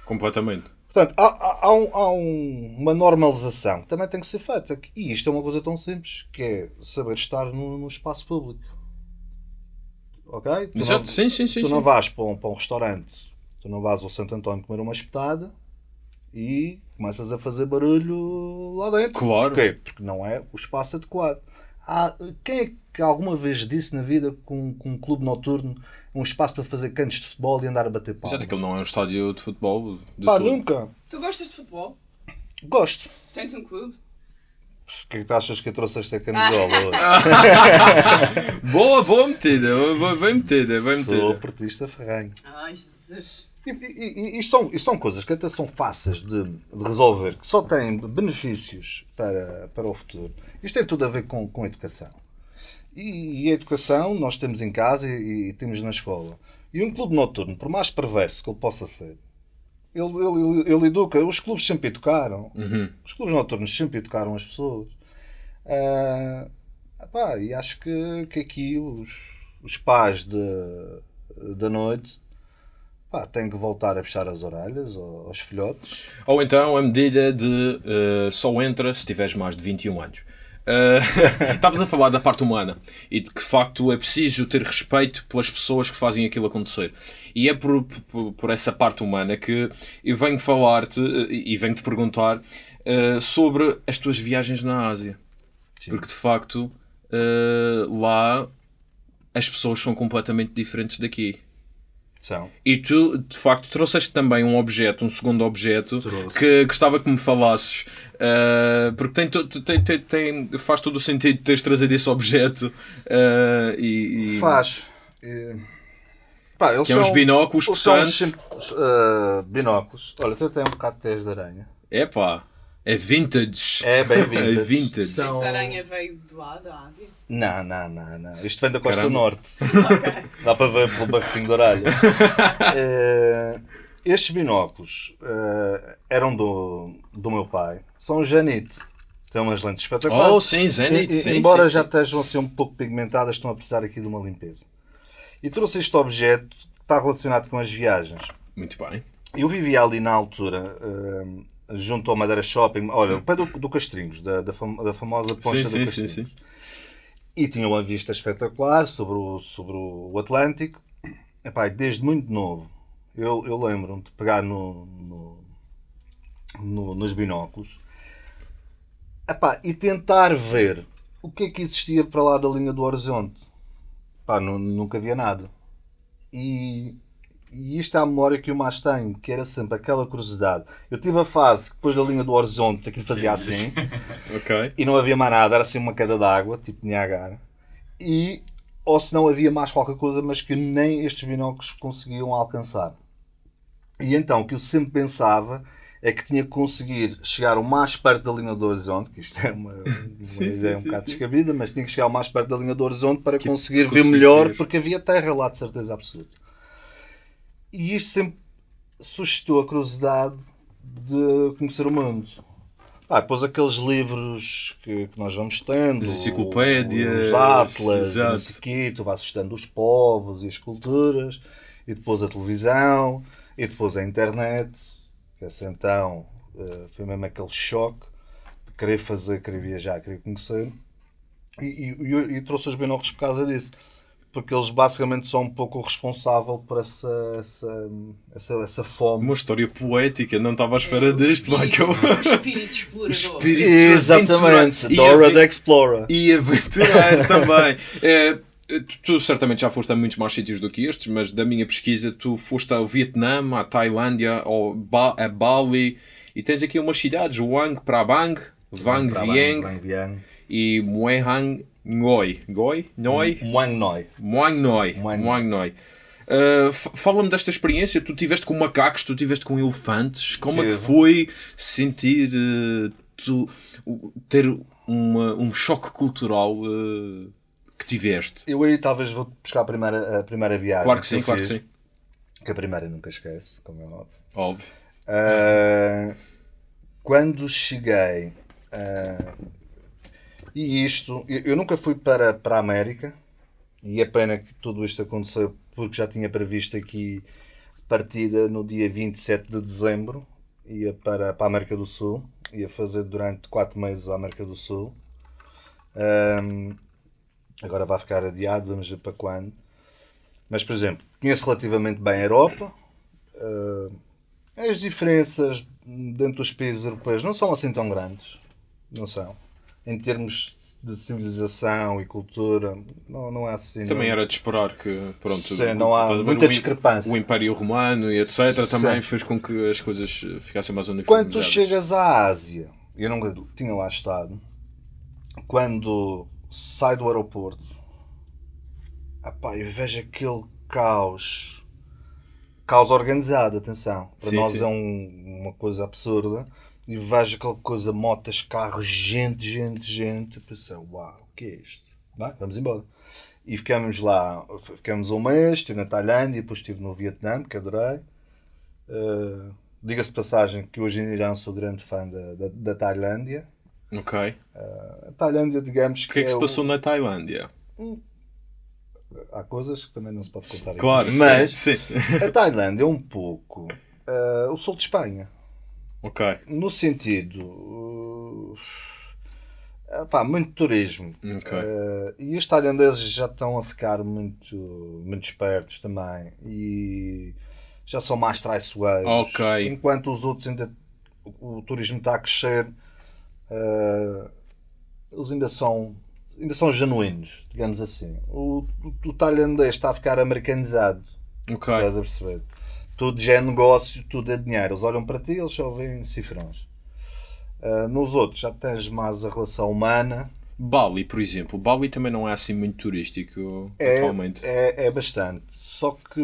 B: Completamente.
A: Portanto, há, há- há um- há um- uma normalização que também tem que ser feita. E isto é uma coisa tão simples, que é saber estar no, no espaço público. Ok? Tu,
B: Exato.
A: não,
B: Sim, sim, sim.
A: tu
B: sim.
A: não vais para um, para um restaurante, tu não vais ao Santo António comer uma espetada e começas a fazer barulho lá dentro.
B: Claro.
A: Porquê? Porque não é o espaço adequado. Há- quem é que alguma vez disse na vida que um, que um clube noturno é um espaço para fazer cantos de futebol e andar a bater palmas?
B: Exato, aquilo não é um estádio de futebol. De
A: Pá,
B: todo.
A: nunca.
D: Tu gostas de futebol?
A: Gosto.
D: Tens um clube?
A: O que é que tu achas que eu trouxe esta camisola hoje?
B: Boa, boa metida. boa- Bem metida, bem
A: Sou
B: metida.
A: portista ferranho.
D: Ai, Jesus.
A: E, e- e- isto, são, isto são coisas que até são fáceis de, de resolver, que só têm benefícios para, para o futuro. Isto tem tudo a ver com, com a educação. E, e a educação nós temos em casa e, e temos na escola. E um clube noturno, por mais perverso que ele possa ser, ele, ele, ele, ele educa. Os clubes sempre educaram.
B: Uhum.
A: Os clubes noturnos sempre educaram as pessoas. Ah, epá, e acho que, que aqui os, os pais de, da noite pá, têm que voltar a fechar as orelhas aos, aos filhotes.
B: Ou então a medida de eh, só entra se tiveres mais de 21 anos. Eh, Estavas a falar da parte humana e de que de facto é preciso ter respeito pelas pessoas que fazem aquilo acontecer. E é por, por, por essa parte humana que eu venho falar-te eh, e venho-te perguntar eh, sobre as tuas viagens na Ásia. Porque de facto eh, lá as pessoas são completamente diferentes daqui.
A: São.
B: E tu, de facto, trouxeste também um objeto, um segundo objeto,
A: Trouxe.
B: que gostava que me falasses. uh, porque tem, tem, tem, tem- faz todo o sentido teres trazido esse objeto. uh, e, e-
A: Faz. E, pá, eles
B: Que é uns
A: são-
B: binóculos,
A: eles são
B: portanto.
A: sempre, ah, binóculos. Olha, tu tem um bocado de tez de aranha.
B: Epá, é vintage.
A: É bem vintage.
B: É vintage.
A: São-
D: Essa aranha veio do lá, da Ásia.
A: Não, não, não, não. Isto vem da Costa
B: Caramba.
A: Norte. Dá para ver pelo barretinho de orelha. Eh, estes binóculos eh, eram do, do meu pai. São Janite. Tem umas lentes espetaculares.
B: Oh, sim, Zenith.
A: E- e-
B: sim,
A: embora
B: sim,
A: já
B: sim.
A: estejam assim um pouco pigmentadas, estão a precisar aqui de uma limpeza. E trouxe este objeto que está relacionado com as viagens.
B: Muito bem.
A: Eu vivia ali na altura, eh, junto ao Madeira Shopping, olha, o pé do, do Castrinhos, da, da, fam- da famosa poncha
B: Sim,
A: do
B: sim, sim,
A: Castrinhos.
B: sim.
A: E tinha uma vista espetacular sobre o, sobre o Atlântico. Epá, desde muito novo, eu, eu lembro-me de pegar no, no- no- nos binóculos epá, e tentar ver o que é que existia para lá da linha do horizonte. Epá, nu- nunca havia nada. E, e isto é a memória que eu mais tenho, que era sempre aquela curiosidade. Eu tive a fase que depois da linha do horizonte aquilo fazia assim
B: Ok.
A: e não havia mais nada, era assim uma queda d'água, tipo Niagara. E, ou se não havia mais qualquer coisa, mas que nem estes binóculos conseguiam alcançar. E então, o que eu sempre pensava é que tinha que conseguir chegar o mais perto da linha do horizonte, que isto é uma, uma
B: Sim,
A: ideia
B: sim,
A: um bocado descabida, mas tinha que chegar o mais perto da linha do horizonte para
B: Que
A: conseguir ver
B: conseguir
A: melhor,
B: ver.
A: porque havia terra lá de certeza absoluta. E isto sempre suscitou a curiosidade de conhecer o mundo. Ah, depois aqueles livros que, que nós vamos tendo,
B: As enciclopédias,
A: os atlas, não sei quê, tu vais assustando os povos e as culturas, e depois a televisão, e depois a internet, que esse então eh, foi mesmo aquele choque de querer fazer, querer viajar, querer conhecer, e, e, e- e trouxe os binóculos por causa disso. Porque eles basicamente são um pouco o responsável por essa, essa, essa, essa fome.
B: Uma história poética, não estava à espera disto, Michael.
D: O espírito explorador.
B: espírito
A: Exatamente, Dora the Explorer.
B: E aventureiro também. É, tu, tu certamente já foste a muitos mais sítios do que estes, mas da minha pesquisa tu foste ao Vietnã, à Tailândia, ao ba a Bali e tens aqui umas cidades, Wang Prabang, Vang Vieng
A: Vang Vieng.
B: e Mueang Ngoi. Ngoi? Noi?
A: Muang Noi.
B: Muang Noi.
A: Muang Noi.
B: Uh, Fala-me desta experiência. Tu tiveste com macacos, tu tiveste com elefantes. Como é que
A: Tive.
B: foi sentir uh, tu, ter uma- um choque cultural uh, que tiveste?
A: Eu aí talvez vou buscar a primeira, a primeira viagem.
B: Claro que sim,
A: eu
B: claro que
A: fiz,
B: sim.
A: Que a primeira nunca esquece, como é óbvio.
B: Óbvio.
A: Ah, quando cheguei. E isto, eu, nunca fui para, para a América. E é pena que tudo isto aconteceu porque já tinha previsto aqui partida no dia 27 de dezembro. Ia para, para a América do Sul. Ia fazer durante 4 meses a América do Sul. Ahm, agora vai ficar adiado, vamos ver para quando. Mas, por exemplo, conheço relativamente bem a Europa. Ah, as diferenças dentro dos países europeus não são assim tão grandes. Não são. Em termos de civilização e cultura, não, não é assim.
B: Também
A: não.
B: era de esperar que, pronto,
A: Sim, não há muita
B: o
A: discrepância.
B: O Império Romano e etc. também fez com que as coisas ficassem mais uniformizadas.
A: Quando tu chegas à Ásia, eu nunca tinha lá estado, quando sai do aeroporto, epá, eu vejo aquele caos, caos organizado, atenção, para
B: Sim,
A: nós
B: sim.
A: é um- uma coisa absurda, e vejo aquela coisa, motas, carros, gente, gente, gente, pensei, uau, o que é isto? Vai, vamos embora. E ficamos lá, ficamos um mês, estive na Tailândia, depois estive no Vietnã, que adorei. Uh, Diga-se de passagem que hoje em dia já não sou grande fã da, da, da Tailândia.
B: Ok.
A: A Tailândia, digamos
B: O que é que se
A: o-
B: passou na Tailândia?
A: Há coisas que também não se pode contar aqui.
B: Claro,
A: Mas
B: sim, sim.
A: a Tailândia é um pouco uh, o sul de Espanha.
B: Ok.
A: No sentido. Uh, pá, muito turismo.
B: Ok.
A: Uh, e os tailandeses já estão a ficar muito, muito espertos também. E já são mais traiçoeiros.
B: Ok.
A: Enquanto os outros ainda. O, o turismo está a crescer. uh, eles ainda são. Ainda são genuínos, digamos assim. O, o, o tailandês está a ficar americanizado.
B: Ok.
A: Estás a perceber? Tudo já é negócio, tudo é dinheiro. Eles olham para ti eles só veem cifrões. Ah, nos outros já tens mais a relação humana.
B: Bali, por exemplo. Bali também não é assim muito turístico
A: É,
B: atualmente.
A: é, é bastante. Só que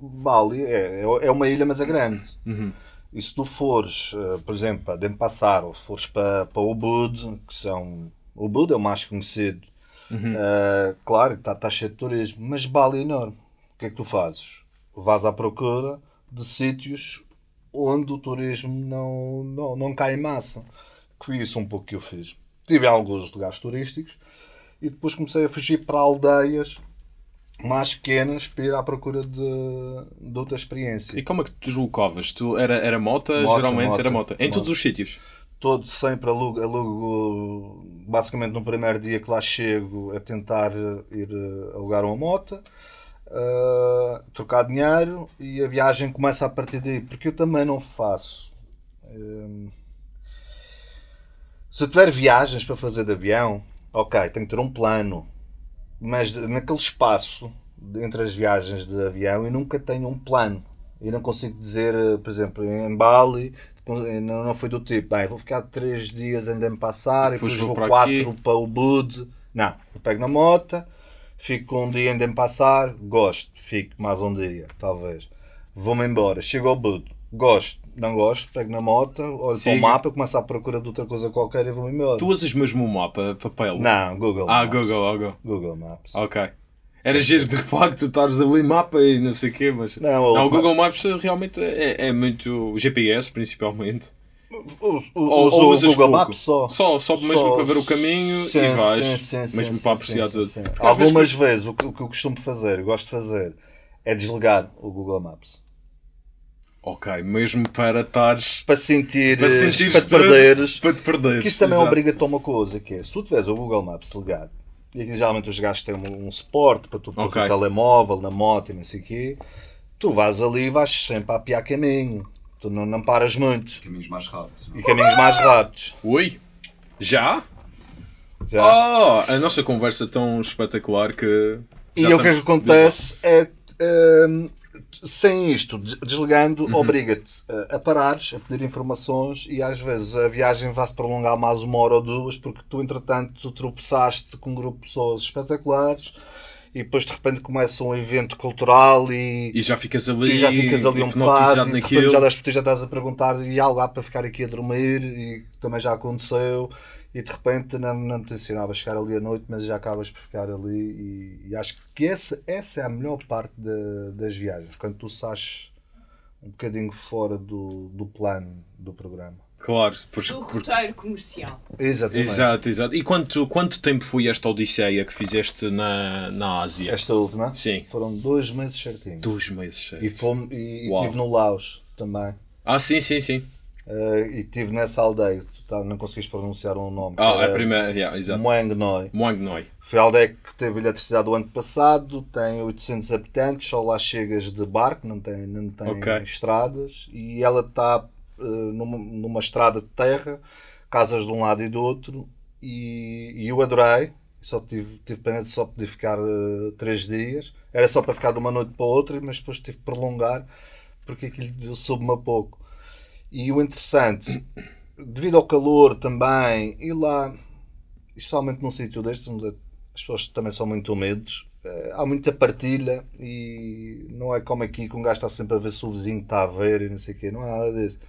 A: Bali é, é uma ilha, mas é grande.
B: Uhum.
A: E se tu fores, ah, por exemplo, para Denpasar ou fores para, para Ubud, que são. Ubud é o mais conhecido.
B: Uhum.
A: Ah, claro, está tá cheio de turismo, mas Bali é enorme. O que é que tu fazes? Vais à procura de sítios onde o turismo não, não, não cai em massa. Que foi isso um pouco que eu fiz. Tive alguns lugares turísticos e depois comecei a fugir para aldeias mais pequenas para ir à procura de, de outra experiência.
B: E como é que tu deslocavas? Tu, era, era mota,
A: Moto,
B: geralmente
A: moto,
B: era mota. Em
A: moto.
B: todos os sítios.
A: todo sempre alugo, alugo basicamente no primeiro dia que lá chego a tentar eh, ir eh, alugar uma moto, eh, trocar dinheiro e a viagem começa a partir daí, porque eu também não faço. eh, se eu tiver viagens para fazer de avião, ok, tenho que ter um plano, mas naquele espaço entre as viagens de avião eu nunca tenho um plano. Eu não consigo dizer, eh, por exemplo, em Bali, não, não foi do tipo, bem, vou ficar três dias em Denpasar e
B: Depois
A: depois
B: vou
A: vou
B: para
A: quatro
B: aqui.
A: para o Bud. Não, eu pego na moto, fico um dia em Denpasar, gosto, fico mais um dia, talvez. Vou-me embora, chego ao Bud, gosto, não gosto, pego na moto, olho para
B: Siga.
A: o mapa, começo à procura de outra coisa qualquer e vou-me embora.
B: Tu usas mesmo o mapa, papel?
A: Não, Google
B: Ah,
A: Maps.
B: Google, ah, Google.
A: Google Maps.
B: Ok. Era giro de facto tu estares ali mapa e não sei o quê, mas.
A: Não,
B: Não,
A: o-
B: o Google Maps realmente é, é muito. GPS principalmente. Ou, ou
A: o
B: usas
A: Google
B: pouco.
A: Maps só.
B: Só, só mesmo
A: Só-
B: para ver o caminho
A: Sim,
B: e vais.
A: sim, sim, sim,
B: mesmo
A: sim,
B: para apreciar
A: sim,
B: tudo.
A: Algumas
B: vezes-
A: vezes, o, que, o que eu costumo fazer, eu gosto de fazer, é desligar o Google Maps.
B: Ok, mesmo para estares.
A: Para sentir,
B: Para sentires
A: para te perderes.
B: Para te perderes.
A: Porque isso também obriga-te a uma coisa, que é, se tu tiveres o Google Maps ligado, e aqui geralmente os gajos têm um, um suporte para tu pôr
B: Ok.
A: o telemóvel, na moto e não sei o quê, tu vais ali e vais sempre a apiar caminho. Tu não, não paras muito.
E: Caminhos mais rápidos. não é?
A: E caminhos mais rápidos.
B: Ui! Já?
A: Já.
B: Oh, a nossa conversa tão espetacular que.
A: E
B: já
A: o que é que
B: estamos-
A: acontece é, hum, sem isto, des- desligando,
B: Uhum.
A: obriga-te a, a parares, a pedir informações e às vezes a viagem vai-se prolongar mais uma hora ou duas porque tu, entretanto, tropeçaste com um grupo de pessoas espetaculares e depois de repente começa um evento cultural e,
B: E já ficas ali.
A: e já ficas ali um
B: hipnotizado
A: bocado e de já das já estás a perguntar e há lugar para ficar aqui a dormir? E também já aconteceu. E de repente não, não te ensinava a chegar ali à noite mas já acabas por ficar ali. E, e acho que essa, essa é a melhor parte da- das viagens quando tu sais um bocadinho fora do, do plano do programa
B: Claro, por,
D: Do roteiro comercial.
A: exatamente
B: Exato, exato. E quanto, quanto tempo foi esta odisseia que fizeste na, na Ásia?
A: esta última
B: Sim.
A: foram dois meses certinhos
B: Dois meses.
A: e, fomos, e, e estive no Laos também
B: Ah, sim, sim, sim.
A: Eh, e estive nessa aldeia tu tá- não conseguiste pronunciar um nome
B: Ah, a
A: era
B: primeira, yeah, exato.
A: Muang Noi
B: Muang Noi.
A: Foi a aldeia que teve eletricidade o ano passado, tem 800 habitantes, só lá chegas de barco, não tem, não tem
B: Ok.
A: estradas, e ela está numa, numa estrada de terra, casas de um lado e do outro, e, e eu adorei, só tive, tive pena de só poder ficar eh, três dias, era só para ficar de uma noite para outra, mas depois tive que prolongar, porque aquilo soube-me a pouco. E o interessante, devido ao calor também, e lá, especialmente num sítio deste, onde as pessoas também são muito humildes, eh, há muita partilha e não é como aqui que um gajo está sempre a ver se o vizinho está a ver e não sei o quê, não há nada disso.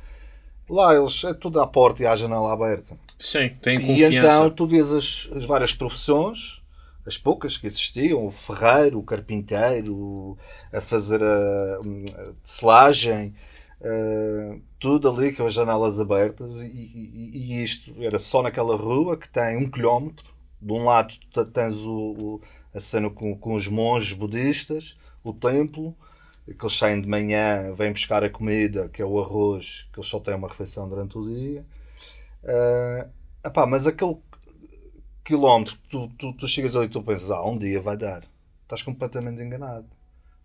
A: Lá eles é tudo à porta e à janela aberta.
B: Sim, tem
A: E
B: confiança.
A: então tu vês as, as várias profissões, as poucas que existiam, o ferreiro, o carpinteiro, a fazer a, a tecelagem, eh, tudo ali com as janelas abertas e, e- e isto era só naquela rua que tem um quilómetro. De um lado tens o, o- a cena com, com os monges budistas, o templo, que eles saem de manhã, vêm buscar a comida, que é o arroz, que eles só têm uma refeição durante o dia. Eh, epá, mas aquele quilómetro que tu, tu, tu chegas ali e tu pensas, ah, um dia vai dar. Estás completamente enganado.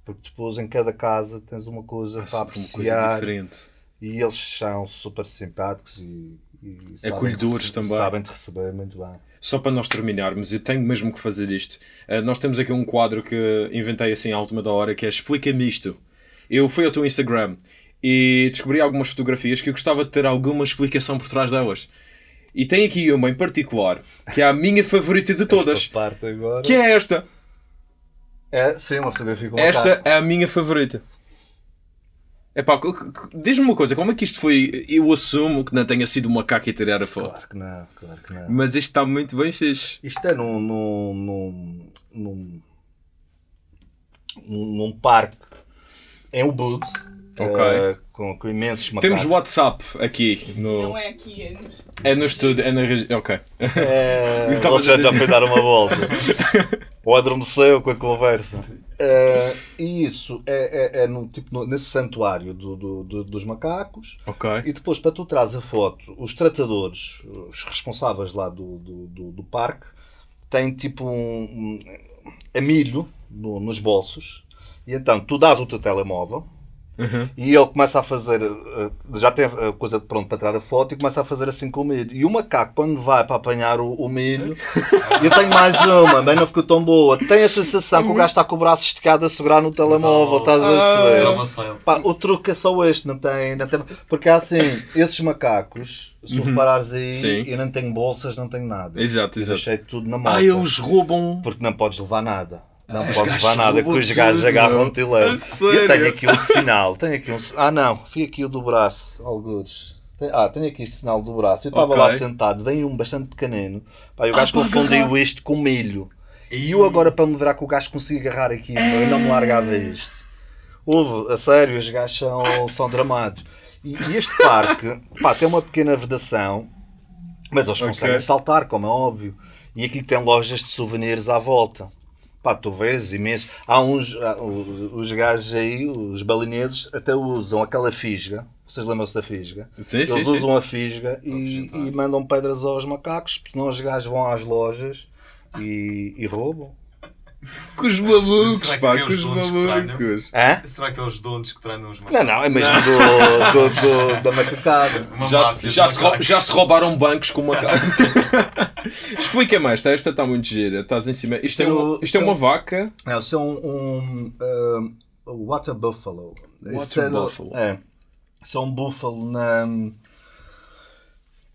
A: Porque depois em cada casa tens uma coisa
B: Há
A: para
B: coisa
A: apreciar
B: diferente.
A: e eles são super simpáticos e, e sabem
B: Acolhedores
A: te-
B: também.
A: sabem te receber muito bem.
B: Só para nós terminarmos, eu tenho mesmo que fazer isto. Uh, nós temos aqui um quadro que inventei assim à última da hora que é Explica-me isto. Eu fui ao teu Instagram e descobri algumas fotografias que eu gostava de ter alguma explicação por trás delas. E tem aqui uma em particular que é a minha favorita de todas, que é esta.
A: é sim, uma fotografia com uma
B: Esta é a minha favorita. Epá, diz-me uma coisa, como é que isto foi? Eu assumo que não tenha sido uma macaco a tirar a foto.
A: Claro que não, claro que não.
B: Mas isto está muito bem fixe.
A: Isto é num, num, num, num, num, parque em Ubud,
B: Ok.
A: eh, com, com imensos macacos.
B: Temos WhatsApp aqui. No...
D: Não é aqui, é nos...
B: É no estúdio, é na regi- Ok.
A: É, você já
B: dizer-
A: foi dar uma volta. Ou adormeceu com a conversa. É, e isso é, é, é no, tipo, no- nesse santuário do- do- do- dos macacos.
B: Ok.
A: E depois, para tu traz a foto, os tratadores, os responsáveis lá do, do, do, do parque, têm tipo um, um a milho no- nos bolsos. E então tu dás o teu telemóvel
B: Uhum.
A: e ele começa a fazer, eh, já tem a coisa pronta para tirar a foto e começa a fazer assim com o milho. E o macaco, quando vai para apanhar o, o milho, eu tenho mais uma, bem não ficou tão boa. Tem a sensação que o gajo está com o braço esticado a segurar no telemóvel, estás a
E: uma saia.
A: Pá, o truque é só este, não tem, não tem. Porque assim, esses macacos, se tu reparares aí,
B: Sim.
A: eu não tenho bolsas, não tenho nada.
B: Exato,
A: Eu
B: exato.
A: deixei tudo na moto.
B: Ah, eles roubam.
A: Porque não podes levar nada. Não
B: Os
A: podes levar nada, que os gajos agarram-te e levam. Eu tenho aqui um sinal, tenho aqui um Ah não, fui aqui o do braço, algures. Ah, tenho aqui este sinal do braço. Eu estava
B: Ok.
A: lá sentado, veio um bastante pequenino. Pá, e o gajo
B: para
A: confundiu isto com milho. E eu agora para me virar que o gajo consiga agarrar aqui, eu não me largava isto. Houve, a sério, os gajos são, são dramados. E, e este parque, pá, tem uma pequena vedação, mas eles conseguem saltar, como é óbvio. E aqui tem lojas de souvenirs à volta. Pá, tu vês imenso. Há uns, há- os, os gajos aí, os balineses, até usam aquela fisga. Vocês lembram-se da fisga?
B: Sim,
A: Eles
B: sim, sim.
A: usam a fisga e, e mandam pedras aos macacos, porque senão os gajos vão às lojas e, e roubam.
B: Com os malucos, pá, com
E: os
B: malucos.
A: Hã?
E: Será que é os donos que treinam os
A: Não,
E: macacos?
A: não, é mesmo do, do, do- da macacada.
B: Já,
E: máfia
B: se,
E: de
B: já, se
E: macacos.
B: já se roubaram bancos com casa. Explica mais, esta, esta está muito gira. Estás em cima. Isto, é,
A: Eu-
B: uma, isto é uma vaca.
A: Não, isso é um, um, um, water buffalo. Isso
B: Water
A: é
B: buffalo.
A: É. Isso é um búfalo na.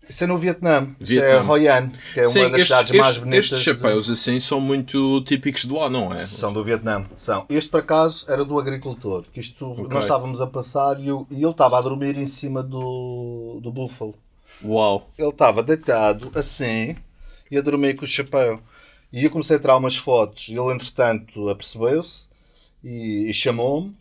A: Isso é no Vietnã. Isso
B: Vietnã.
A: é Hoi An, que é uma
B: Sim,
A: das
B: estes,
A: cidades mais
B: estes-
A: bonitas.
B: estes chapéus assim são muito típicos de lá, não é?
A: São do Vietnã. São. Este, por acaso, era do agricultor. Que isto nós estávamos a passar e, o- e ele estava a dormir em cima do, do búfalo.
B: Uau.
A: Ele estava deitado assim e a dormir com o chapéu. E eu comecei a tirar umas fotos. E ele, entretanto, apercebeu-se e, e chamou-me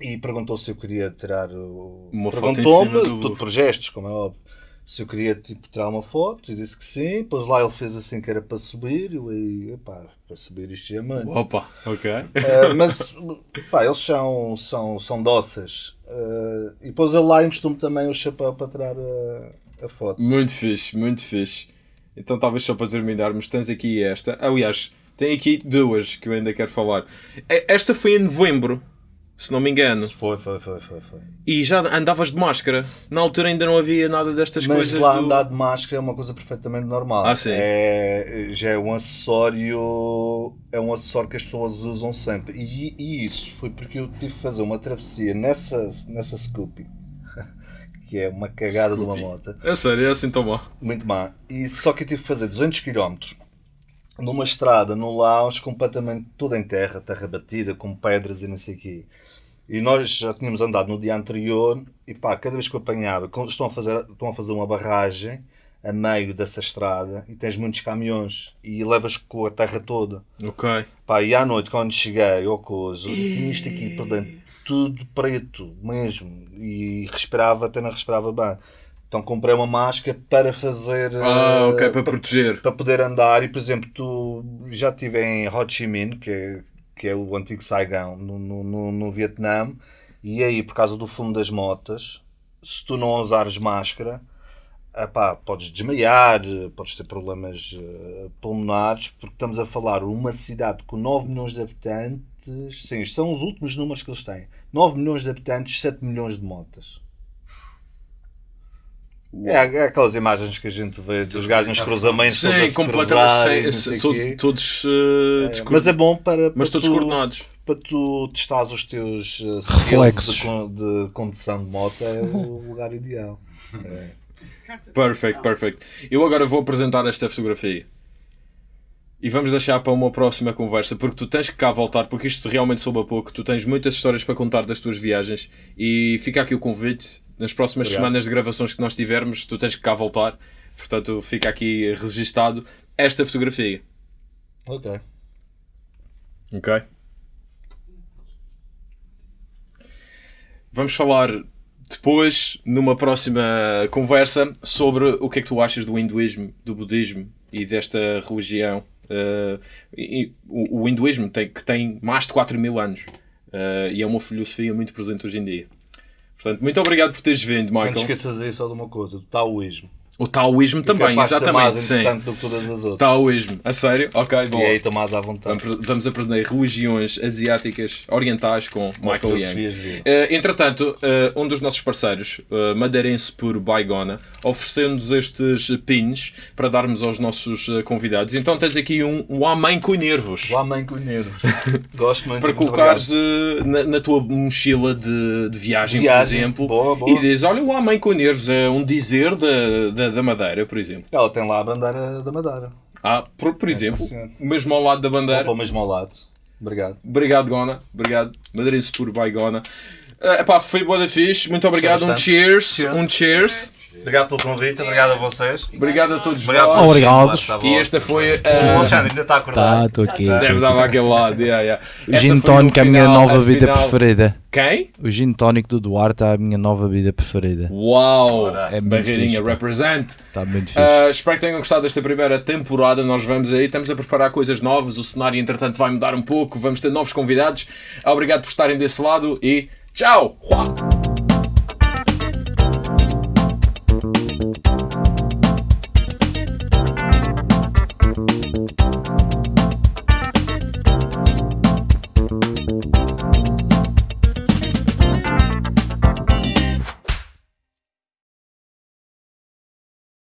A: e perguntou se eu queria tirar o.
B: Uma foto em
A: Perguntou-me,
B: do
A: tudo por gestos, como é óbvio. Se eu queria tipo, tirar uma foto e disse que sim. Depois lá ele fez assim que era para subir. E eu aí, epá, para subir isto é muito.
B: Opa, ok.
A: Uh, mas pá, eles são, são, são dóceis. Uh, e depois ele lá emprestou-me também o chapéu para tirar a, a foto.
B: Muito fixe, muito fixe. Então talvez só para terminarmos, tens aqui esta. Aliás, tem aqui duas que eu ainda quero falar. E- Esta foi em novembro, se não me engano.
A: Foi, foi, foi, foi, foi.
B: E já andavas de máscara. Na altura ainda não havia nada destas
A: Mas
B: coisas.
A: lá
B: do-
A: andar de máscara é uma coisa perfeitamente normal.
B: Ah, sim.
A: É, já é um acessório. É um acessório que as pessoas usam sempre. E, e isso foi porque eu tive que fazer uma travessia nessa, nessa Scoopy. Que é uma cagada de uma moto.
B: É sério, é assim tão mal.
A: Muito má. E só que eu tive que fazer 200 km numa estrada no Laos completamente toda em terra, terra batida, com pedras e não sei o quê. E nós já tínhamos andado no dia anterior e pá, cada vez que eu apanhava, estão a fazer, estão a fazer uma barragem a meio dessa estrada e tens muitos caminhões e levas com a terra toda.
B: Ok.
A: Pá, e à noite, quando cheguei ao coisa, tinha isto aqui por dentro, tudo preto mesmo. E respirava, até não respirava bem. Então comprei uma máscara para fazer.
B: Ah,
A: eh,
B: ok, para proteger.
A: para poder andar. E, por exemplo, tu já estive em Ho Chi Minh, que é, que é o antigo Saigon, no, no, no, no Vietnã. E aí, por causa do fumo das motas, se tu não usares máscara, epá, podes desmaiar, podes ter problemas eh, pulmonares, porque estamos a falar uma cidade com 9 milhões de habitantes. Sim, isto são os últimos números que eles têm. 9 milhões de habitantes, 7 milhões de motas. É, é aquelas imagens que a gente vê dos gajos nos cruzamentos todos
B: Sim,
A: se
B: completamente. Sim,
A: quê.
B: todos. eh,
A: É, mas é bom para, para
B: mas todos
A: tu,
B: coordenados.
A: para tu testares os teus uh, skills
C: Reflexos.
A: de, de condução de moto é o lugar ideal. É.
B: Perfect, perfect. Eu agora vou apresentar esta fotografia. E vamos deixar para uma próxima conversa, porque tu tens que cá voltar, porque isto realmente soube a pouco. Tu tens muitas histórias para contar das tuas viagens. E fica aqui o convite. Nas próximas
A: Obrigado.
B: semanas de gravações que nós tivermos, tu tens que cá voltar. Portanto, fica aqui registado esta fotografia.
A: Ok.
B: Ok? Vamos falar depois, numa próxima conversa, sobre o que é que tu achas do hinduísmo, do budismo e desta religião. Uh, e- o, o hinduísmo tem, que tem mais de 4 mil anos uh, e é uma filosofia muito presente hoje em dia. Portanto, muito obrigado por teres vindo,
A: Não te
B: Michael.
A: esqueças aí só de uma coisa, do taoísmo.
B: O taoísmo também,
A: ser mais
B: exatamente. Sim.
A: do que todas as outras.
B: Taoísmo, a sério? Ok, bom.
A: E aí estou mais à vontade.
B: Vamos, vamos aprender religiões asiáticas orientais com Michael Yang. Eh, entretanto, eh, um dos nossos parceiros, uh, Madeirense por Baigona, ofereceu-nos estes pins para darmos aos nossos eh, convidados. Então tens aqui um, um Amém com nervos.
A: Lá mãe com nervos. Gosto muito.
B: Para colocares eh, na, na tua mochila de, de viagem,
A: Viagem,
B: por exemplo,
A: boa, boa.
B: e dizes: Olha, o Amém com nervos é um dizer da, da, Madeira, por exemplo.
A: Ela tem lá a bandeira da Madeira.
B: Ah, por, por exemplo, mesmo ao lado da bandeira.
A: Para o mesmo ao lado. Obrigado.
B: Obrigado, Gona. Obrigado. Madeirense por Baigona. Uh, epá, foi boa da fixe. Muito obrigado. Um cheers.
A: Cheers.
B: Um cheers.
A: Obrigado pelo convite, obrigado a vocês.
B: Obrigado a todos
A: Obrigado
B: vós.
C: Obrigado.
B: E esta foi
A: O
B: a...
A: Alexandre ainda está a acordar.
C: Tá, estou aqui.
B: Deve dar para aquele lado. Yeah, yeah.
C: O gin tónico é a minha nova
B: a
C: vida
B: final-
C: preferida.
B: Quem?
C: O gin tónico do Duarte é a minha nova vida preferida.
B: Uau!
C: É
B: Barreirinha,
C: fixe,
B: represent.
C: Está muito fixe.
B: Uh, espero que tenham gostado desta primeira temporada. Nós vamos aí, estamos a preparar coisas novas. O cenário, entretanto, vai mudar um pouco. Vamos ter novos convidados. Obrigado por estarem desse lado e tchau! Uau!